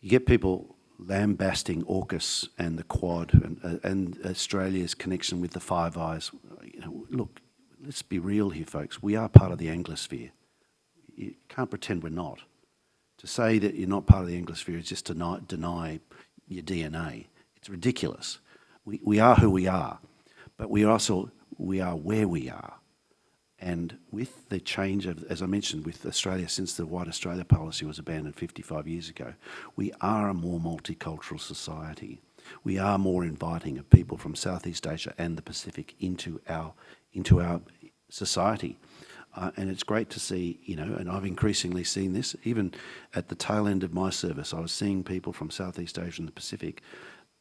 you get people lambasting AUKUS and the Quad and, uh, and Australia's connection with the Five Eyes. You know, look, let's be real here, folks. We are part of the Anglosphere. You can't pretend we're not. To say that you're not part of the Anglosphere is just to deny, deny your DNA. It's ridiculous. We, we are who we are, but we also, we are where we are. And with the change of, as I mentioned, with Australia, since the White Australia policy was abandoned 55 years ago, we are a more multicultural society. We are more inviting of people from Southeast Asia and the Pacific into our, into our society. Uh, and it's great to see, you know, and I've increasingly seen this, even at the tail end of my service, I was seeing people from Southeast Asia and the Pacific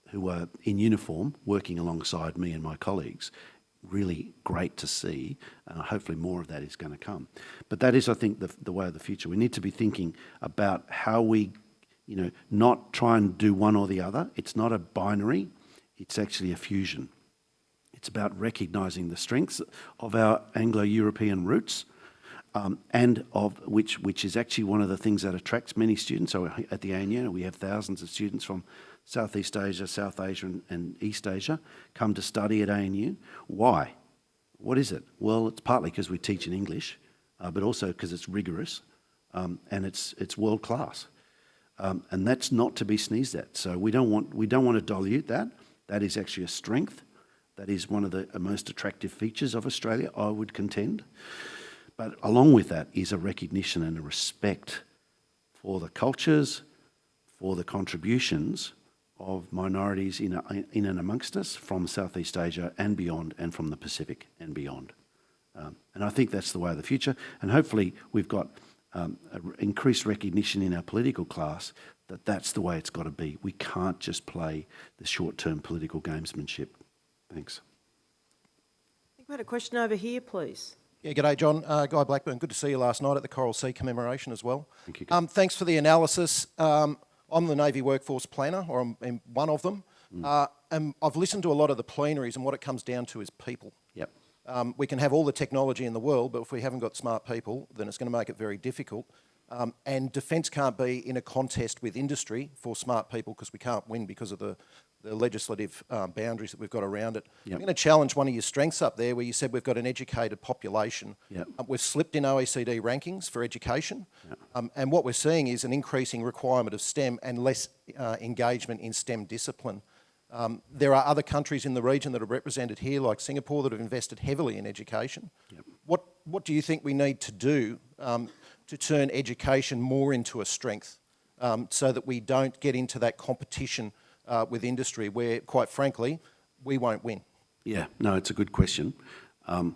who were in uniform working alongside me and my colleagues really great to see, and hopefully more of that is going to come. But that is, I think, the, the way of the future. We need to be thinking about how we, you know, not try and do one or the other. It's not a binary, it's actually a fusion. It's about recognising the strengths of our Anglo-European roots, um, and of which, which is actually one of the things that attracts many students. So at the ANU, we have thousands of students from Southeast Asia, South Asia and, and, East Asia come to study at ANU. Why? What is it? Well, it's partly because we teach in English, uh, but also because it's rigorous um, and it's, it's world class. Um, and that's not to be sneezed at. So we don't, want, we don't want to dilute that. That is actually a strength. That is one of the most attractive features of Australia, I would contend. But along with that is a recognition and a respect for the cultures, for the contributions of minorities in, in and amongst us from Southeast Asia and beyond, and from the Pacific and beyond. Um, and I think that's the way of the future. And hopefully we've got um, increased recognition in our political class that that's the way it's got to be. We can't just play the short-term political gamesmanship. Thanks. I think we had a question over here, please. Yeah, g'day, John. Uh, Guy Blackburn. Good to see you last night at the Coral Sea commemoration as well. Thank you. Um, thanks for the analysis. Um, I'm the Navy Workforce Planner, or I'm one of them. Mm. Uh, and I've listened to a lot of the plenaries, and what it comes down to is people. Yep. Um, we can have all the technology in the world, but if we haven't got smart people, then it's going to make it very difficult. Um, and defence can't be in a contest with industry for smart people because we can't win because of the, the legislative um, boundaries that we've got around it. Yep. I'm going to challenge one of your strengths up there where you said we've got an educated population. Yep. Uh, we've slipped in OECD rankings for education. Yep. Um, and what we're seeing is an increasing requirement of STEM and less uh, engagement in STEM discipline. Um, there are other countries in the region that are represented here, like Singapore, that have invested heavily in education. What, what do you think we need to do um, to turn education more into a strength um, so that we don't get into that competition uh, with industry where, quite frankly, we won't win? Yeah, no, it's a good question. Um,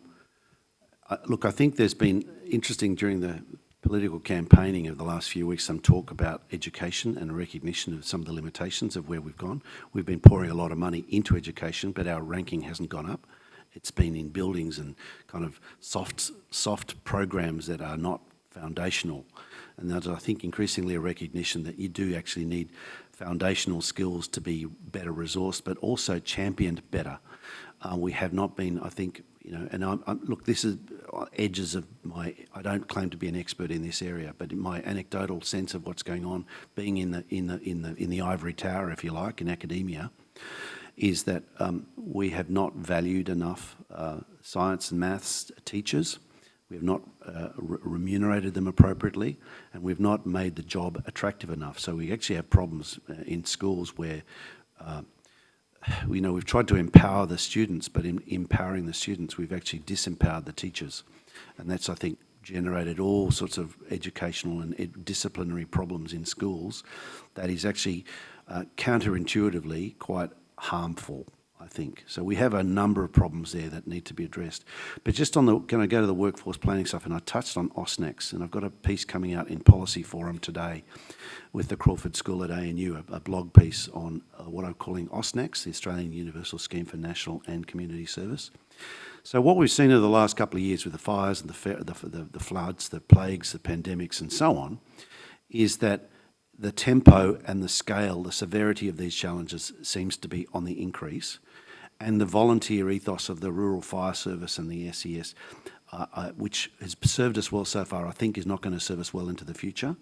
look, I think there's been interesting during the political campaigning of the last few weeks some talk about education and recognition of some of the limitations of where we've gone. We've been pouring a lot of money into education, but our ranking hasn't gone up. It's been in buildings and kind of soft, soft programs that are not foundational. And there's, I think, increasingly a recognition that you do actually need foundational skills to be better resourced, but also championed better. Uh, we have not been, I think, you know, and I'm, I'm, look, this is edges of my, I don't claim to be an expert in this area, but my anecdotal sense of what's going on, being in the, in the, in the, in the ivory tower, if you like, in academia, is that um, we have not valued enough uh, science and maths teachers we have not uh, re remunerated them appropriately, and we've not made the job attractive enough. So we actually have problems uh, in schools where, uh, you know, we've tried to empower the students, but in empowering the students, we've actually disempowered the teachers. And that's, I think, generated all sorts of educational and ed disciplinary problems in schools that is actually uh, counterintuitively quite harmful I think. So we have a number of problems there that need to be addressed. But just on the, can I go to the workforce planning stuff, and I touched on AUSNACS, and I've got a piece coming out in Policy Forum today with the Crawford School at ANU, a, a blog piece on uh, what I'm calling AUSNACS, the Australian Universal Scheme for National and Community Service. So what we've seen over the last couple of years with the fires and the, the, the, the floods, the plagues, the pandemics and so on, is that the tempo and the scale, the severity of these challenges seems to be on the increase and the volunteer ethos of the Rural Fire Service and the SES, uh, uh, which has served us well so far, I think is not going to serve us well into the future.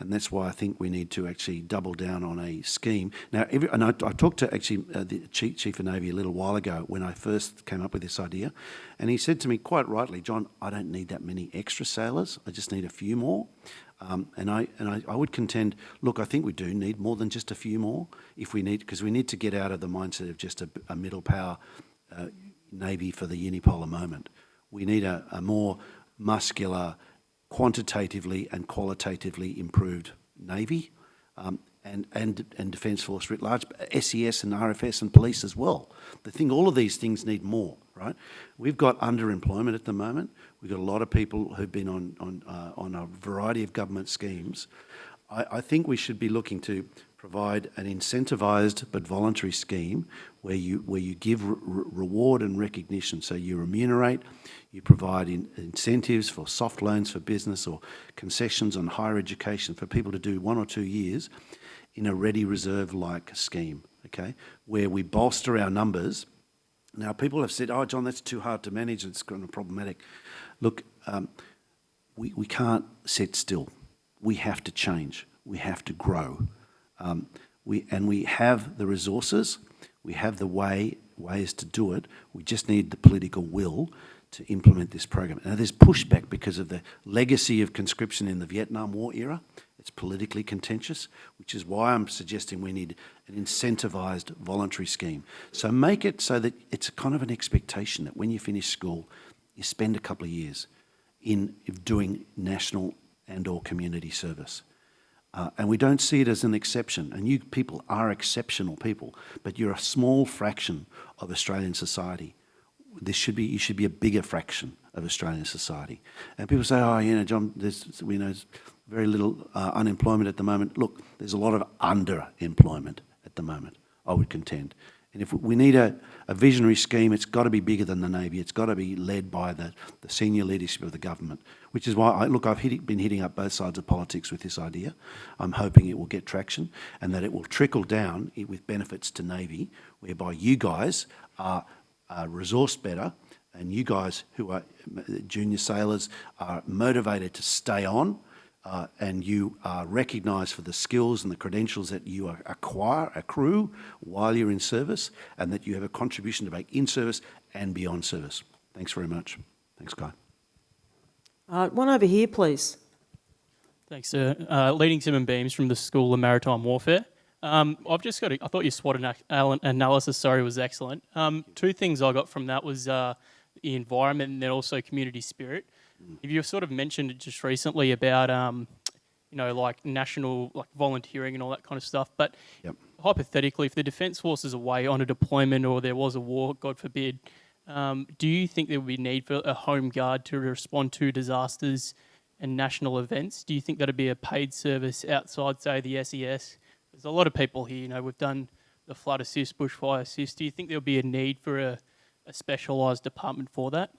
And that's why I think we need to actually double down on a scheme. Now, every, and I, I talked to actually uh, the Chief, Chief of Navy a little while ago when I first came up with this idea, and he said to me quite rightly, John, I don't need that many extra sailors, I just need a few more. Um, and I and I, I, would contend, look, I think we do need more than just a few more. If we need, because we need to get out of the mindset of just a, a middle power uh, navy for the unipolar moment. We need a, a more muscular, quantitatively and qualitatively improved navy. Um, and, and, and Defence Force writ large, SES and RFS and police as well. The thing, all of these things need more, right? We've got underemployment at the moment. We've got a lot of people who've been on, on, uh, on a variety of government schemes. I, I think we should be looking to provide an incentivised but voluntary scheme where you, where you give re reward and recognition. So you remunerate, you provide in, incentives for soft loans for business or concessions on higher education for people to do one or two years in a ready reserve-like scheme, okay, where we bolster our numbers. Now, people have said, oh, John, that's too hard to manage, it's kind of problematic. Look, um, we, we can't sit still. We have to change. We have to grow. Um, we, and we have the resources, we have the way, ways to do it. We just need the political will to implement this program. Now, there's pushback because of the legacy of conscription in the Vietnam War era. It's politically contentious, which is why I'm suggesting we need an incentivised voluntary scheme. So make it so that it's kind of an expectation that when you finish school, you spend a couple of years in doing national and or community service. Uh, and we don't see it as an exception. And you people are exceptional people, but you're a small fraction of Australian society. This should be, you should be a bigger fraction of Australian society. And people say, oh, you know, John, there's, we know, very little uh, unemployment at the moment. Look, there's a lot of underemployment at the moment, I would contend. And if we need a, a visionary scheme, it's got to be bigger than the Navy. It's got to be led by the, the senior leadership of the government, which is why, I, look, I've hit, been hitting up both sides of politics with this idea. I'm hoping it will get traction and that it will trickle down with benefits to Navy, whereby you guys are, are resourced better and you guys who are junior sailors are motivated to stay on uh, and you are recognised for the skills and the credentials that you acquire, accrue while you're in service, and that you have a contribution to make in service and beyond service. Thanks very much. Thanks, Guy. Uh, one over here, please. Thanks, sir. Uh, leading Tim and Beams from the School of Maritime Warfare. Um, I've just got. A, I thought your SWOT analysis, sorry, was excellent. Um, two things I got from that was uh, the environment and then also community spirit. If you sort of mentioned it just recently about, um, you know, like national like volunteering and all that kind of stuff. But yep. hypothetically, if the Defence Force is away on a deployment or there was a war, God forbid, um, do you think there would be need for a home guard to respond to disasters and national events? Do you think that'd be a paid service outside, say, the SES? There's a lot of people here. You know, we've done the flood assist, bushfire assist. Do you think there'll be a need for a, a specialised department for that?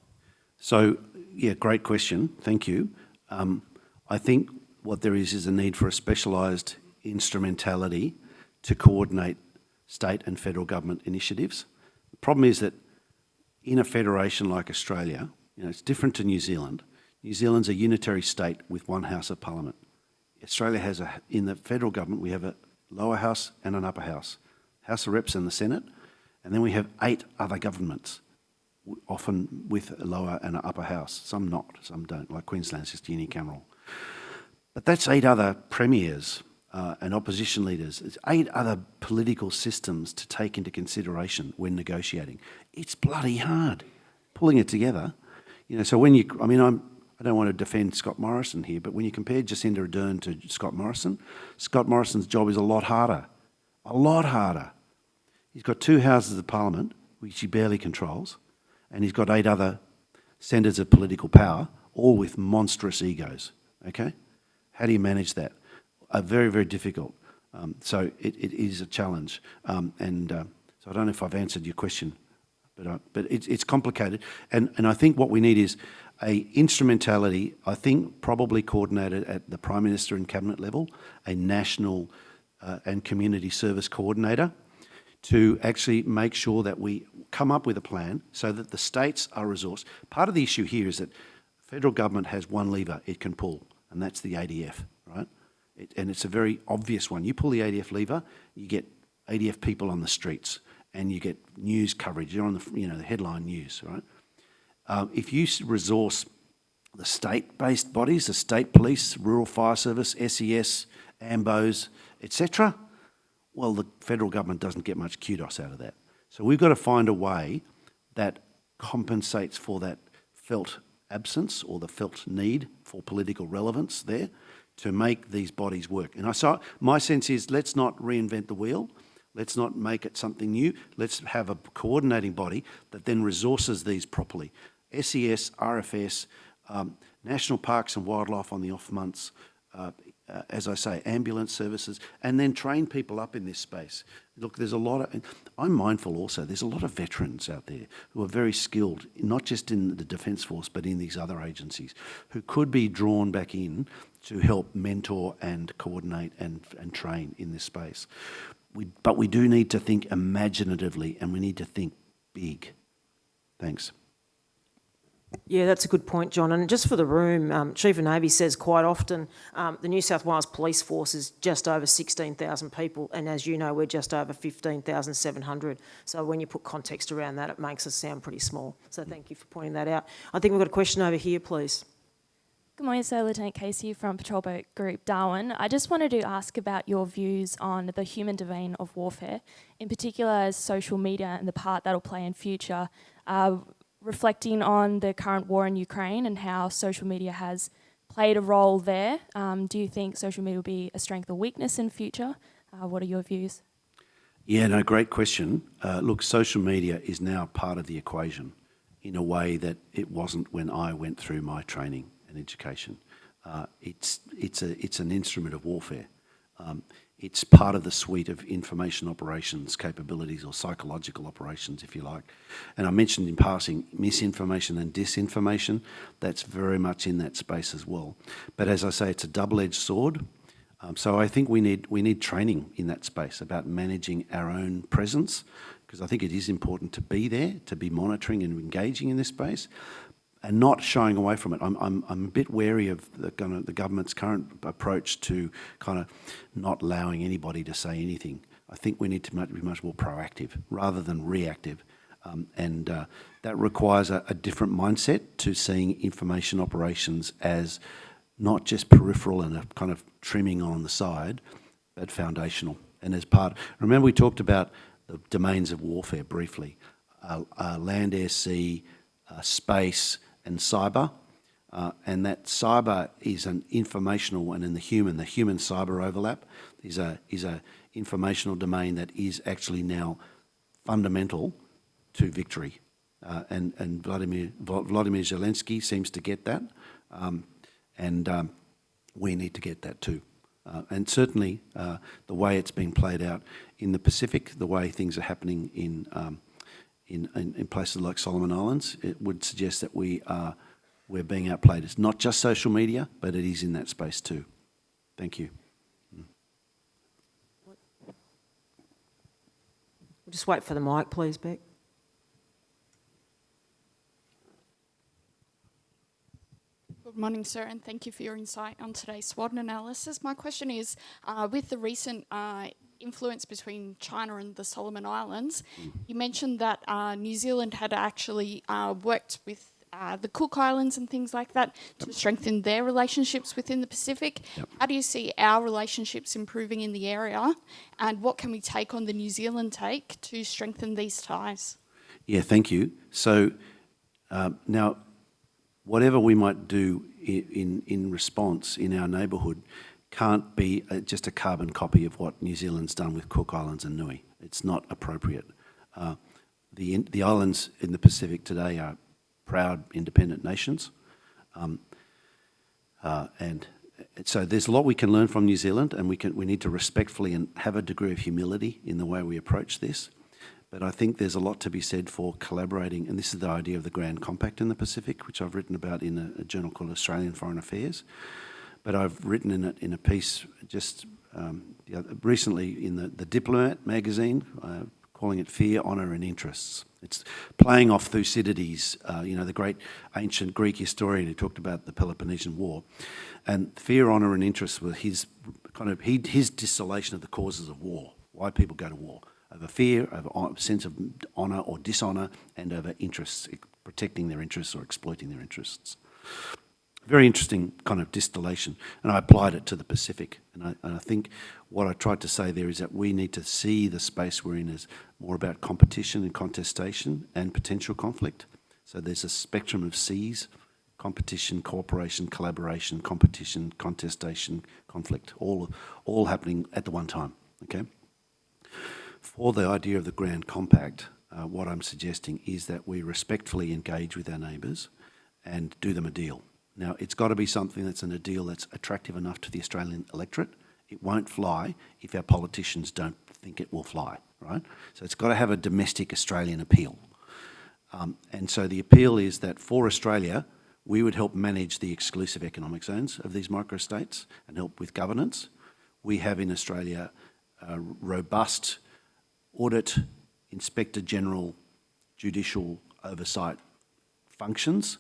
So, yeah, great question. Thank you. Um, I think what there is is a need for a specialised instrumentality to coordinate state and federal government initiatives. The problem is that in a federation like Australia, you know, it's different to New Zealand. New Zealand's a unitary state with one House of Parliament. Australia has a, in the federal government, we have a lower house and an upper house. House of Reps and the Senate, and then we have eight other governments often with a lower and an upper house. Some not, some don't, like Queensland's just unicameral. But that's eight other premiers uh, and opposition leaders. It's eight other political systems to take into consideration when negotiating. It's bloody hard pulling it together. You know, so when you, I mean, I'm, I don't want to defend Scott Morrison here, but when you compare Jacinda Ardern to Scott Morrison, Scott Morrison's job is a lot harder, a lot harder. He's got two houses of parliament, which he barely controls and he's got eight other centres of political power, all with monstrous egos, okay? How do you manage that? Uh, very, very difficult. Um, so it, it is a challenge. Um, and uh, so I don't know if I've answered your question, but, uh, but it's, it's complicated. And, and I think what we need is a instrumentality, I think probably coordinated at the Prime Minister and Cabinet level, a national uh, and community service coordinator to actually make sure that we come up with a plan so that the states are resourced. Part of the issue here is that federal government has one lever it can pull, and that's the ADF, right? It, and it's a very obvious one. You pull the ADF lever, you get ADF people on the streets, and you get news coverage. You're on the, you know, the headline news, right? Um, if you resource the state-based bodies, the state police, rural fire service, SES, AMBOs, etc., well, the federal government doesn't get much kudos out of that. So we've got to find a way that compensates for that felt absence or the felt need for political relevance there to make these bodies work. And I saw, my sense is let's not reinvent the wheel. Let's not make it something new. Let's have a coordinating body that then resources these properly. SES, RFS, um, National Parks and Wildlife on the off months, uh, uh, as I say, ambulance services, and then train people up in this space. Look, there's a lot of, I'm mindful also, there's a lot of veterans out there who are very skilled, not just in the Defence Force, but in these other agencies, who could be drawn back in to help mentor and coordinate and, and train in this space. We, but we do need to think imaginatively and we need to think big. Thanks. Yeah, that's a good point, John. And just for the room, um, Chief of Navy says quite often um, the New South Wales Police Force is just over 16,000 people, and as you know, we're just over 15,700. So when you put context around that, it makes us sound pretty small. So thank you for pointing that out. I think we've got a question over here, please. Good morning, sir. Lieutenant Casey from Patrol Boat Group Darwin. I just wanted to ask about your views on the human domain of warfare, in particular as social media and the part that'll play in future. Uh, reflecting on the current war in Ukraine and how social media has played a role there. Um, do you think social media will be a strength or weakness in future? Uh, what are your views? Yeah, no, great question. Uh, look, social media is now part of the equation in a way that it wasn't when I went through my training and education. Uh, it's, it's, a, it's an instrument of warfare. Um, it's part of the suite of information operations capabilities or psychological operations, if you like. And I mentioned in passing misinformation and disinformation. That's very much in that space as well. But as I say, it's a double-edged sword. Um, so I think we need, we need training in that space about managing our own presence, because I think it is important to be there, to be monitoring and engaging in this space and not shying away from it. I'm, I'm, I'm a bit wary of the, kind of the government's current approach to kind of not allowing anybody to say anything. I think we need to be much more proactive rather than reactive. Um, and uh, that requires a, a, different mindset to seeing information operations as not just peripheral and a kind of trimming on the side, but foundational. And as part, remember we talked about the domains of warfare briefly, uh, uh, land, air, sea, uh, space, and cyber. Uh, and that cyber is an informational and in the human, the human cyber overlap is a, is a informational domain that is actually now fundamental to victory. Uh, and and Vladimir, Vladimir Zelensky seems to get that. Um, and um, we need to get that too. Uh, and certainly uh, the way it's been played out in the Pacific, the way things are happening in um, in, in, in, places like Solomon Islands, it would suggest that we are we're being outplayed. It's not just social media, but it is in that space too. Thank you. We'll just wait for the mic, please, Beck. Good morning, sir, and thank you for your insight on today's SWOT analysis. My question is, uh, with the recent uh, influence between China and the Solomon Islands, you mentioned that uh, New Zealand had actually uh, worked with uh, the Cook Islands and things like that to strengthen their relationships within the Pacific. Yep. How do you see our relationships improving in the area, and what can we take on the New Zealand take to strengthen these ties? Yeah, thank you. So uh, now, whatever we might do in, in, in response in our neighbourhood, can't be a, just a carbon copy of what New Zealand's done with Cook Islands and Niue. It's not appropriate. Uh, the, the islands in the Pacific today are proud independent nations. Um, uh, and so there's a lot we can learn from New Zealand and we, can, we need to respectfully and have a degree of humility in the way we approach this. But I think there's a lot to be said for collaborating, and this is the idea of the Grand Compact in the Pacific, which I've written about in a, a journal called Australian Foreign Affairs but I've written in it in a piece just um, recently in the, the Diplomat magazine uh, calling it fear, honour and interests. It's playing off Thucydides, uh, you know, the great ancient Greek historian who talked about the Peloponnesian War. And fear, honour and interests were his kind of he, his distillation of the causes of war, why people go to war. Over fear, over sense of honour or dishonour, and over interests, protecting their interests or exploiting their interests very interesting kind of distillation, and I applied it to the Pacific. And I, and I, think what I tried to say there is that we need to see the space we're in as more about competition and contestation and potential conflict. So there's a spectrum of C's, competition, cooperation, collaboration, competition, contestation, conflict, all, all happening at the one time, okay? For the idea of the Grand Compact, uh, what I'm suggesting is that we respectfully engage with our neighbours and do them a deal. Now, it's got to be something that's in a deal that's attractive enough to the Australian electorate. It won't fly if our politicians don't think it will fly, right? So it's got to have a domestic Australian appeal. Um, and so the appeal is that for Australia, we would help manage the exclusive economic zones of these microstates and help with governance. We have in Australia uh, robust audit, inspector general, judicial oversight functions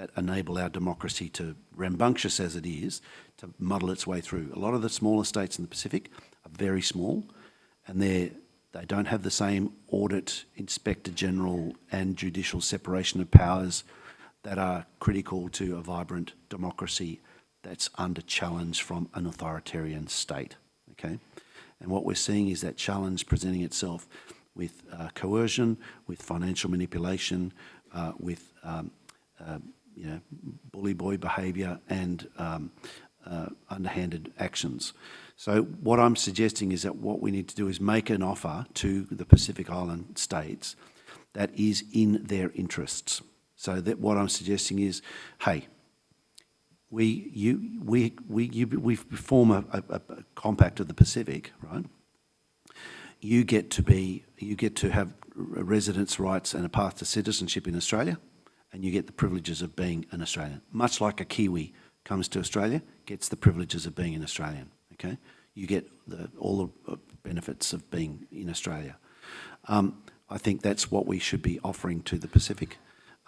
that enable our democracy to, rambunctious as it is, to muddle its way through. A lot of the smaller states in the Pacific are very small and they they don't have the same audit, inspector general and judicial separation of powers that are critical to a vibrant democracy that's under challenge from an authoritarian state, okay? And what we're seeing is that challenge presenting itself with uh, coercion, with financial manipulation, uh, with um, uh, you know, bully boy behaviour and um, uh, underhanded actions. So what I'm suggesting is that what we need to do is make an offer to the Pacific Island states that is in their interests. So that what I'm suggesting is, hey, we, you, we, we, you, we form a, a, a compact of the Pacific, right? You get to be, you get to have residence rights and a path to citizenship in Australia and you get the privileges of being an Australian. Much like a Kiwi comes to Australia, gets the privileges of being an Australian, okay? You get the, all the benefits of being in Australia. Um, I think that's what we should be offering to the Pacific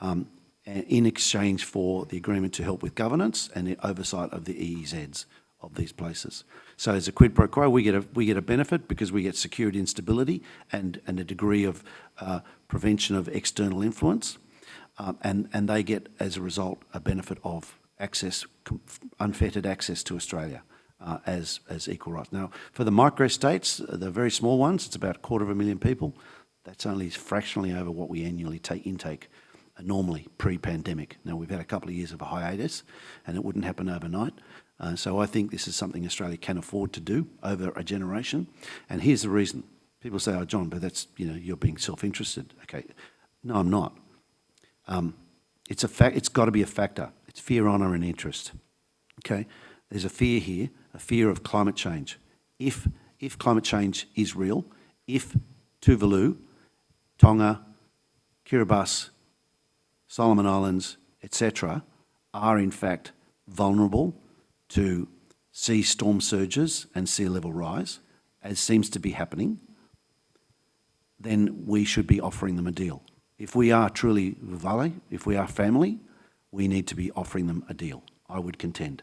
um, in exchange for the agreement to help with governance and the oversight of the EEZs of these places. So as a quid pro quo, we get a, we get a benefit because we get security and stability and, and a degree of uh, prevention of external influence um, and, and they get, as a result, a benefit of access, unfettered access to Australia uh, as, as equal rights. Now, for the micro-states, uh, the very small ones, it's about a quarter of a million people. That's only fractionally over what we annually take intake uh, normally pre-pandemic. Now, we've had a couple of years of a hiatus, and it wouldn't happen overnight. Uh, so I think this is something Australia can afford to do over a generation. And here's the reason. People say, oh, John, but that's, you know, you're being self-interested. Okay. No, I'm not. Um, it's a. It's got to be a factor. It's fear, honour, and interest. Okay, there's a fear here, a fear of climate change. If if climate change is real, if Tuvalu, Tonga, Kiribati, Solomon Islands, etc., are in fact vulnerable to sea storm surges and sea level rise, as seems to be happening, then we should be offering them a deal. If we are truly Vuvale, if we are family, we need to be offering them a deal, I would contend.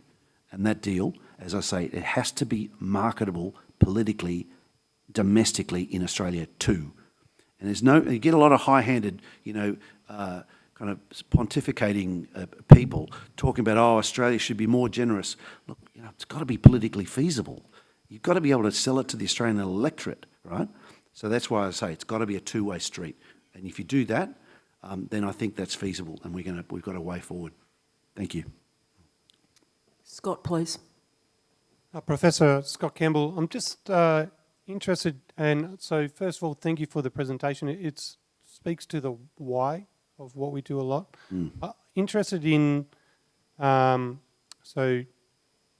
And that deal, as I say, it has to be marketable politically, domestically in Australia too. And there's no, you get a lot of high-handed, you know, uh, kind of pontificating uh, people talking about, oh, Australia should be more generous. Look, you know, it's got to be politically feasible. You've got to be able to sell it to the Australian electorate, right? So that's why I say it's got to be a two-way street. And if you do that, um, then I think that's feasible and we're gonna, we've got a way forward. Thank you. Scott, please. Uh, Professor Scott Campbell, I'm just uh, interested, and so first of all, thank you for the presentation. It it's, speaks to the why of what we do a lot. Mm. Uh, interested in, um, so,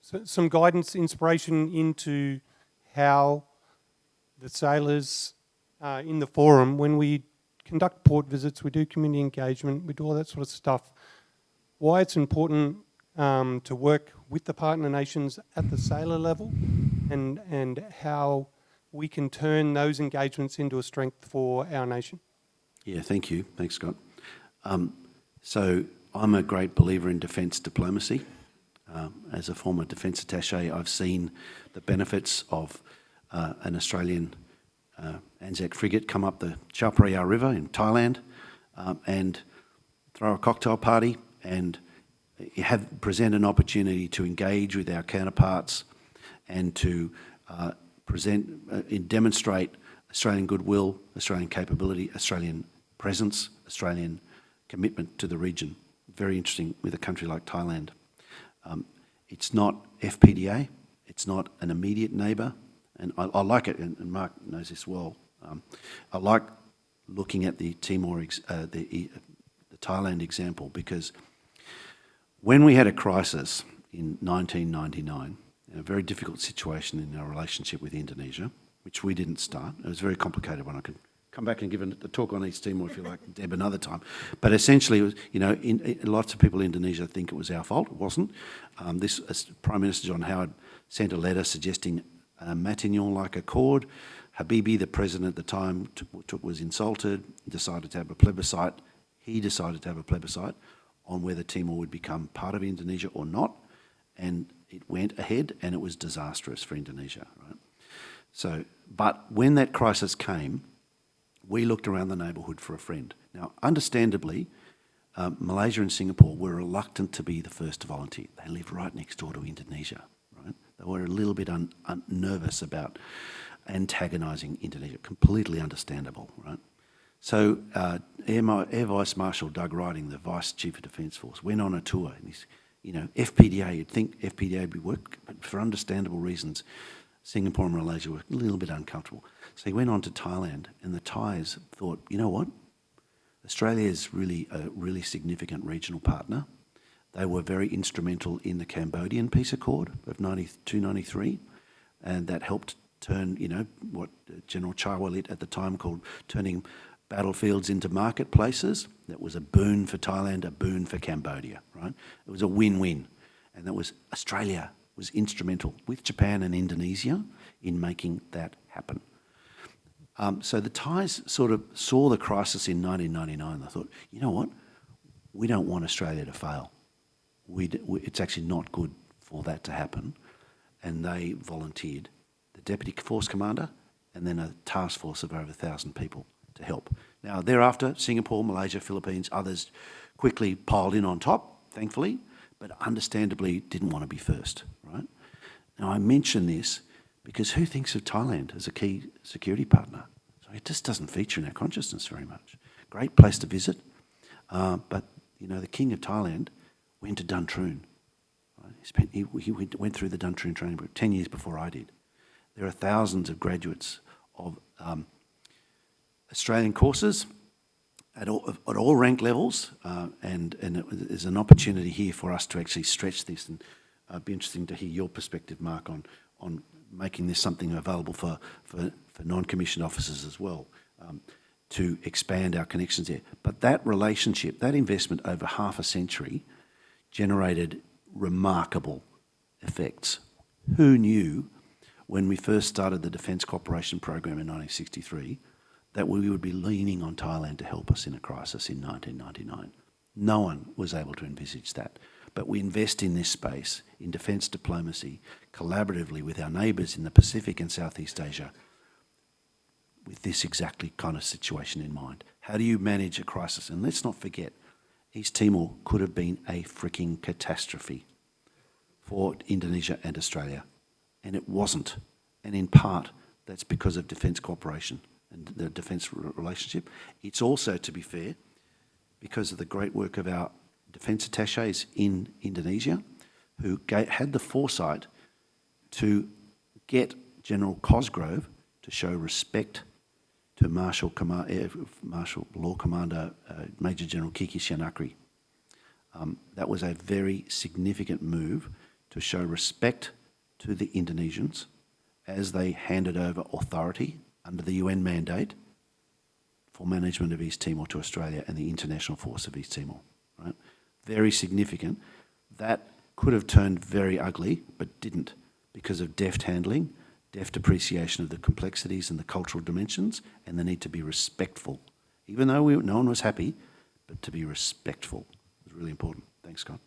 so some guidance, inspiration into how the sailors uh, in the forum, when we conduct port visits, we do community engagement, we do all that sort of stuff. Why it's important um, to work with the partner nations at the sailor level and, and how we can turn those engagements into a strength for our nation? Yeah, thank you. Thanks, Scott. Um, so I'm a great believer in defence diplomacy. Um, as a former defence attaché, I've seen the benefits of uh, an Australian uh, Anzac frigate come up the Chao River in Thailand um, and throw a cocktail party and have present an opportunity to engage with our counterparts and to uh, present uh, and demonstrate Australian goodwill, Australian capability, Australian presence, Australian commitment to the region. Very interesting with a country like Thailand. Um, it's not FPDA, it's not an immediate neighbour, and I, I like it, and, and, Mark knows this well. Um, I like looking at the Timor, uh, the, the Thailand example because when we had a crisis in 1999, a very difficult situation in our relationship with Indonesia, which we didn't start. It was a very complicated one. I could come back and give a, talk on East Timor if you like, Deb, another time. But essentially, was, you know, in, in, lots of people in Indonesia think it was our fault. It wasn't. Um, this Prime Minister John Howard sent a letter suggesting a Matignon-like accord. Habibie, the president at the time, was insulted, decided to have a plebiscite. He decided to have a plebiscite on whether Timor would become part of Indonesia or not. And it went ahead and it was disastrous for Indonesia, right? So, but when that crisis came, we looked around the neighbourhood for a friend. Now, understandably, um, Malaysia and Singapore were reluctant to be the first to volunteer. They live right next door to Indonesia, right? They were a little bit un, un, nervous about antagonising Indonesia. Completely understandable, right? So uh, Air, Air, Vice Marshal Doug Riding, the Vice Chief of Defence Force, went on a tour and he's you know, FPDA, you'd think FPDA would be work, but for understandable reasons, Singapore and Malaysia were a little bit uncomfortable. So he went on to Thailand, and the Thais thought, you know what? Australia is really a really significant regional partner. They were very instrumental in the Cambodian peace accord of 92, 93, and that helped turn, you know, what General Chaiwalit at the time called turning battlefields into marketplaces. That was a boon for Thailand, a boon for Cambodia, right? It was a win-win. And that was Australia was instrumental with Japan and Indonesia in making that happen. Um, so the Thais sort of saw the crisis in 1999. They thought, you know what? We don't want Australia to fail. We, it's actually not good for that to happen. And they volunteered deputy force commander and then a task force of over 1,000 people to help. Now, thereafter, Singapore, Malaysia, Philippines, others quickly piled in on top, thankfully, but understandably didn't want to be first, right? Now, I mention this because who thinks of Thailand as a key security partner? So it just doesn't feature in our consciousness very much. Great place to visit, uh, but, you know, the king of Thailand went to Duntroon. Right? He, spent, he, he went through the Duntroon training group 10 years before I did. There are thousands of graduates of um, Australian courses at all, at all rank levels, uh, and, and an opportunity here for us to actually stretch this, and uh, it'd be interesting to hear your perspective, Mark, on, on making this something available for, for, for non-commissioned officers as well, um, to expand our connections there. But that relationship, that investment over half a century, generated remarkable effects. Who knew when we first started the Defence Cooperation Program in 1963 that we would be leaning on Thailand to help us in a crisis in 1999. No one was able to envisage that. But we invest in this space, in defence diplomacy, collaboratively with our neighbours in the Pacific and Southeast Asia, with this exactly kind of situation in mind. How do you manage a crisis? And let's not forget, East Timor could have been a freaking catastrophe for Indonesia and Australia. And it wasn't. And in part, that's because of defence cooperation and the defence relationship. It's also, to be fair, because of the great work of our defence attaches in Indonesia, who had the foresight to get General Cosgrove to show respect to Martial, Martial Law Commander uh, Major General Kiki Syahnakri. Um, that was a very significant move to show respect to the Indonesians as they handed over authority under the UN mandate for management of East Timor to Australia and the International Force of East Timor. Right? Very significant. That could have turned very ugly, but didn't because of deft handling deft appreciation of the complexities and the cultural dimensions, and the need to be respectful. Even though we, no one was happy, but to be respectful was really important. Thanks, Scott.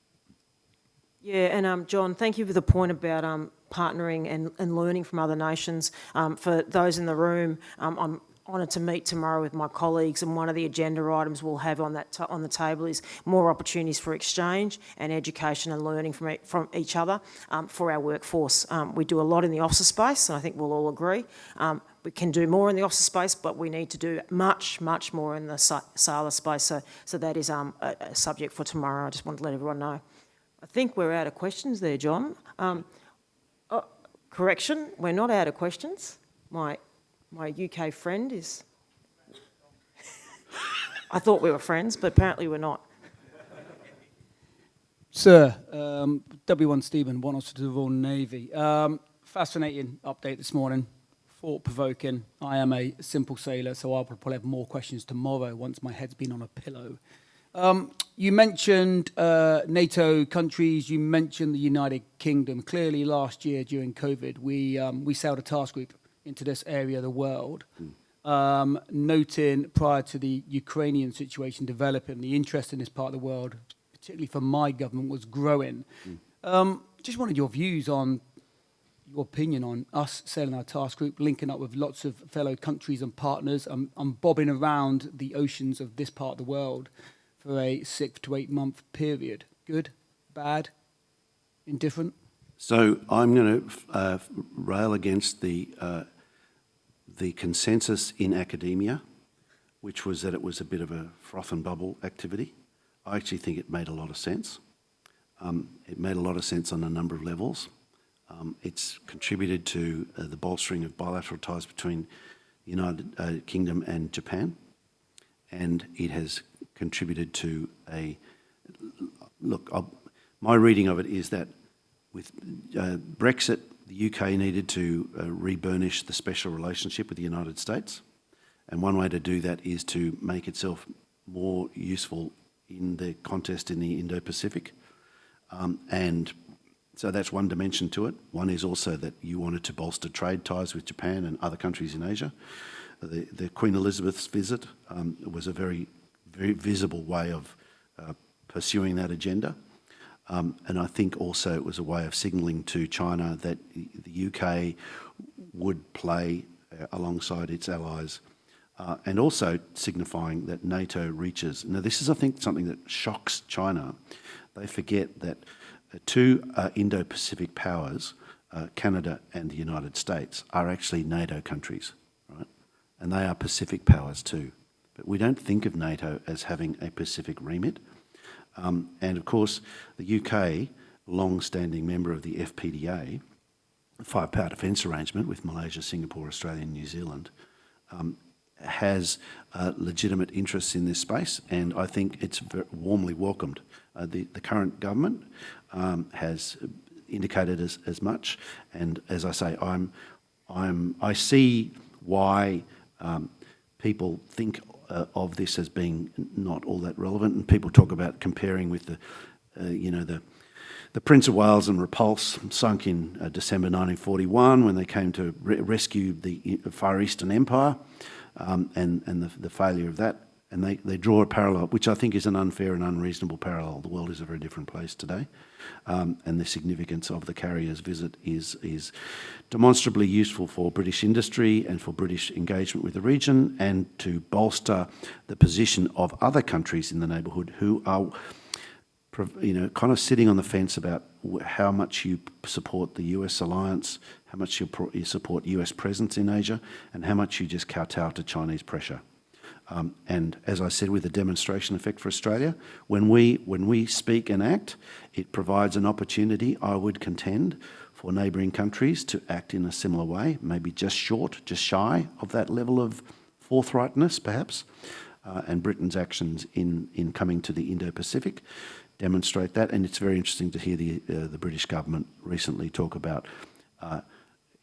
Yeah, and um, John, thank you for the point about um, partnering and, and learning from other nations. Um, for those in the room, um, I'm honoured to meet tomorrow with my colleagues, and one of the agenda items we'll have on that on the table is more opportunities for exchange and education and learning from e from each other um, for our workforce. Um, we do a lot in the officer space, and I think we'll all agree. Um, we can do more in the officer space, but we need to do much, much more in the sailor space. So, so that is um, a, a subject for tomorrow. I just want to let everyone know. I think we're out of questions there, John. Um, oh, correction, we're not out of questions. My, my UK friend is... I thought we were friends, but apparently we're not. Sir, um, W1 Stephen, Warrant Officer to the Royal Navy. Um, fascinating update this morning, thought-provoking. I am a simple sailor, so I'll probably have more questions tomorrow once my head's been on a pillow. Um, you mentioned uh, NATO countries, you mentioned the United Kingdom. Clearly last year during COVID, we, um, we sailed a task group into this area of the world, um, noting prior to the Ukrainian situation developing, the interest in this part of the world, particularly for my government, was growing. Um, just wanted your views on your opinion on us sailing our task group, linking up with lots of fellow countries and partners. I'm bobbing around the oceans of this part of the world for a six to eight month period. Good, bad, indifferent? So I'm going to uh, rail against the, uh, the consensus in academia, which was that it was a bit of a froth and bubble activity. I actually think it made a lot of sense. Um, it made a lot of sense on a number of levels. Um, it's contributed to uh, the bolstering of bilateral ties between the United uh, Kingdom and Japan, and it has contributed to a look. I'll, my reading of it is that with uh, Brexit, the UK needed to uh, reburnish the special relationship with the United States, and one way to do that is to make itself more useful in the contest in the Indo-Pacific, um, and so that's one dimension to it. One is also that you wanted to bolster trade ties with Japan and other countries in Asia. The, the Queen Elizabeth's visit um, was a very very visible way of uh, pursuing that agenda. Um, and I think also it was a way of signalling to China that the UK would play uh, alongside its allies uh, and also signifying that NATO reaches. Now this is, I think, something that shocks China. They forget that uh, two uh, Indo-Pacific powers, uh, Canada and the United States, are actually NATO countries, right? And they are Pacific powers too. We don't think of NATO as having a Pacific remit. Um, and of course, the UK, long-standing member of the FPDA, five-power defence arrangement with Malaysia, Singapore, Australia and New Zealand, um, has uh, legitimate interests in this space and I think it's warmly welcomed. Uh, the, the current government um, has indicated as, as much and as I say, I'm, I'm, I see why um, people think uh, of this as being not all that relevant. And people talk about comparing with the, uh, you know, the, the Prince of Wales and Repulse sunk in uh, December 1941 when they came to re rescue the Far Eastern Empire um, and, and the, the failure of that and they, they draw a parallel, which I think is an unfair and unreasonable parallel. The world is a very different place today, um, and the significance of the carrier's visit is, is demonstrably useful for British industry and for British engagement with the region, and to bolster the position of other countries in the neighbourhood who are you know, kind of sitting on the fence about how much you support the US alliance, how much you, you support US presence in Asia, and how much you just kowtow to Chinese pressure. Um, and as I said, with the demonstration effect for Australia, when we, when we speak and act, it provides an opportunity, I would contend, for neighbouring countries to act in a similar way, maybe just short, just shy of that level of forthrightness, perhaps. Uh, and Britain's actions in, in coming to the Indo-Pacific demonstrate that. And it's very interesting to hear the, uh, the British government recently talk about uh,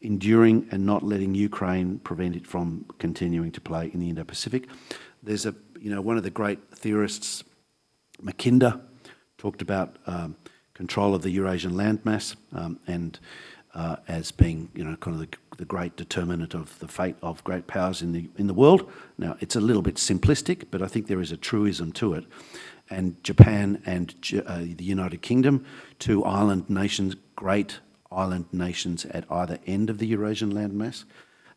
enduring and not letting Ukraine prevent it from continuing to play in the Indo-Pacific. There's a, you know, one of the great theorists, Mackinder, talked about um, control of the Eurasian landmass um, and uh, as being, you know, kind of the, the great determinant of the fate of great powers in the in the world. Now, it's a little bit simplistic, but I think there is a truism to it. And Japan and uh, the United Kingdom, two island nations, great island nations at either end of the Eurasian landmass,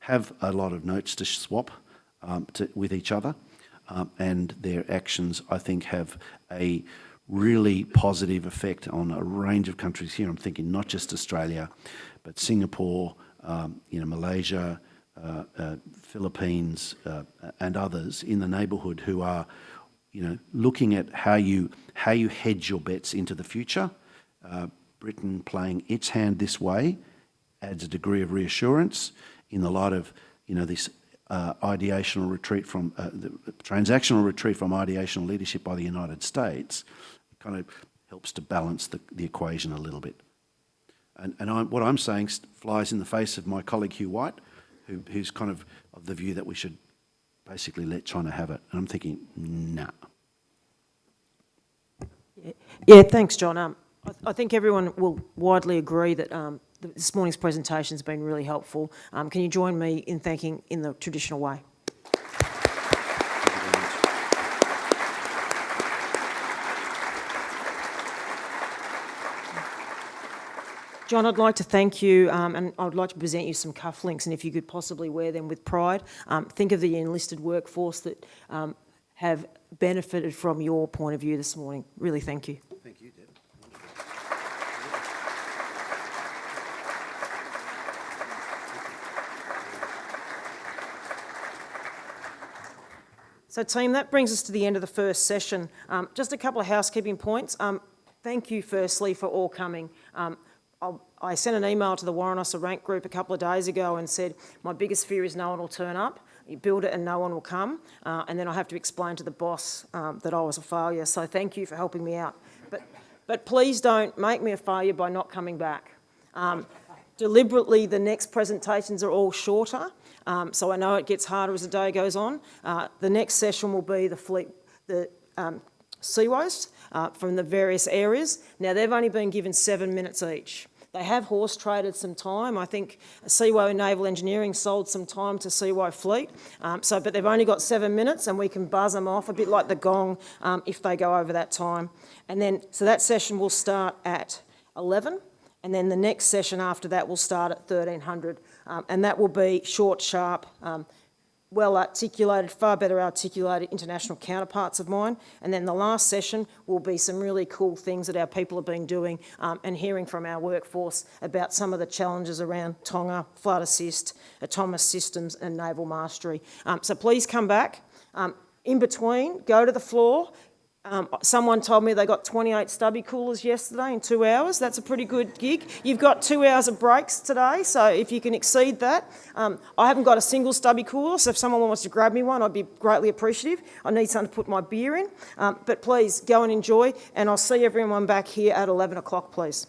have a lot of notes to swap um, to, with each other, um, and their actions, I think, have a really positive effect on a range of countries here. I'm thinking not just Australia, but Singapore, um, you know, Malaysia, uh, uh, Philippines, uh, and others in the neighbourhood who are, you know, looking at how you how you hedge your bets into the future. Britain playing its hand this way adds a degree of reassurance in the light of, you know, this uh, ideational retreat from uh, the transactional retreat from ideational leadership by the United States it kind of helps to balance the, the equation a little bit. And, and I'm, what I'm saying flies in the face of my colleague Hugh White, who, who's kind of of the view that we should basically let China have it. And I'm thinking, nah. Yeah, thanks, John. Um, I, th I, think everyone will widely agree that um, this morning's presentation has been really helpful. Um, can you join me in thanking in the traditional way? John, I'd like to thank you um, and I'd like to present you some cufflinks and if you could possibly wear them with pride. Um, think of the enlisted workforce that um, have benefited from your point of view this morning. Really thank you. So team, that brings us to the end of the first session. Um, just a couple of housekeeping points. Um, thank you firstly for all coming. Um, I sent an email to the Warrant Officer Rank group a couple of days ago and said, my biggest fear is no one will turn up. You build it and no one will come. Uh, and then I have to explain to the boss um, that I was a failure. So thank you for helping me out. But, but please don't make me a failure by not coming back. Um, deliberately, the next presentations are all shorter. Um, so I know it gets harder as the day goes on. Uh, the next session will be the fleet, the um, uh, from the various areas. Now, they've only been given seven minutes each. They have horse traded some time. I think Seawow Naval Engineering sold some time to Seawow Fleet. Um, so, but they've only got seven minutes and we can buzz them off a bit like the gong um, if they go over that time. And then, so that session will start at 11 and then the next session after that will start at 1300 um, and that will be short, sharp, um, well articulated, far better articulated international counterparts of mine. And then the last session will be some really cool things that our people have been doing um, and hearing from our workforce about some of the challenges around Tonga, flood assist, autonomous systems and naval mastery. Um, so please come back. Um, in between, go to the floor, um, someone told me they got 28 stubby coolers yesterday in two hours. That's a pretty good gig. You've got two hours of breaks today, so if you can exceed that. Um, I haven't got a single stubby cooler, so if someone wants to grab me one, I'd be greatly appreciative. I need something to put my beer in. Um, but please, go and enjoy, and I'll see everyone back here at 11 o'clock, please.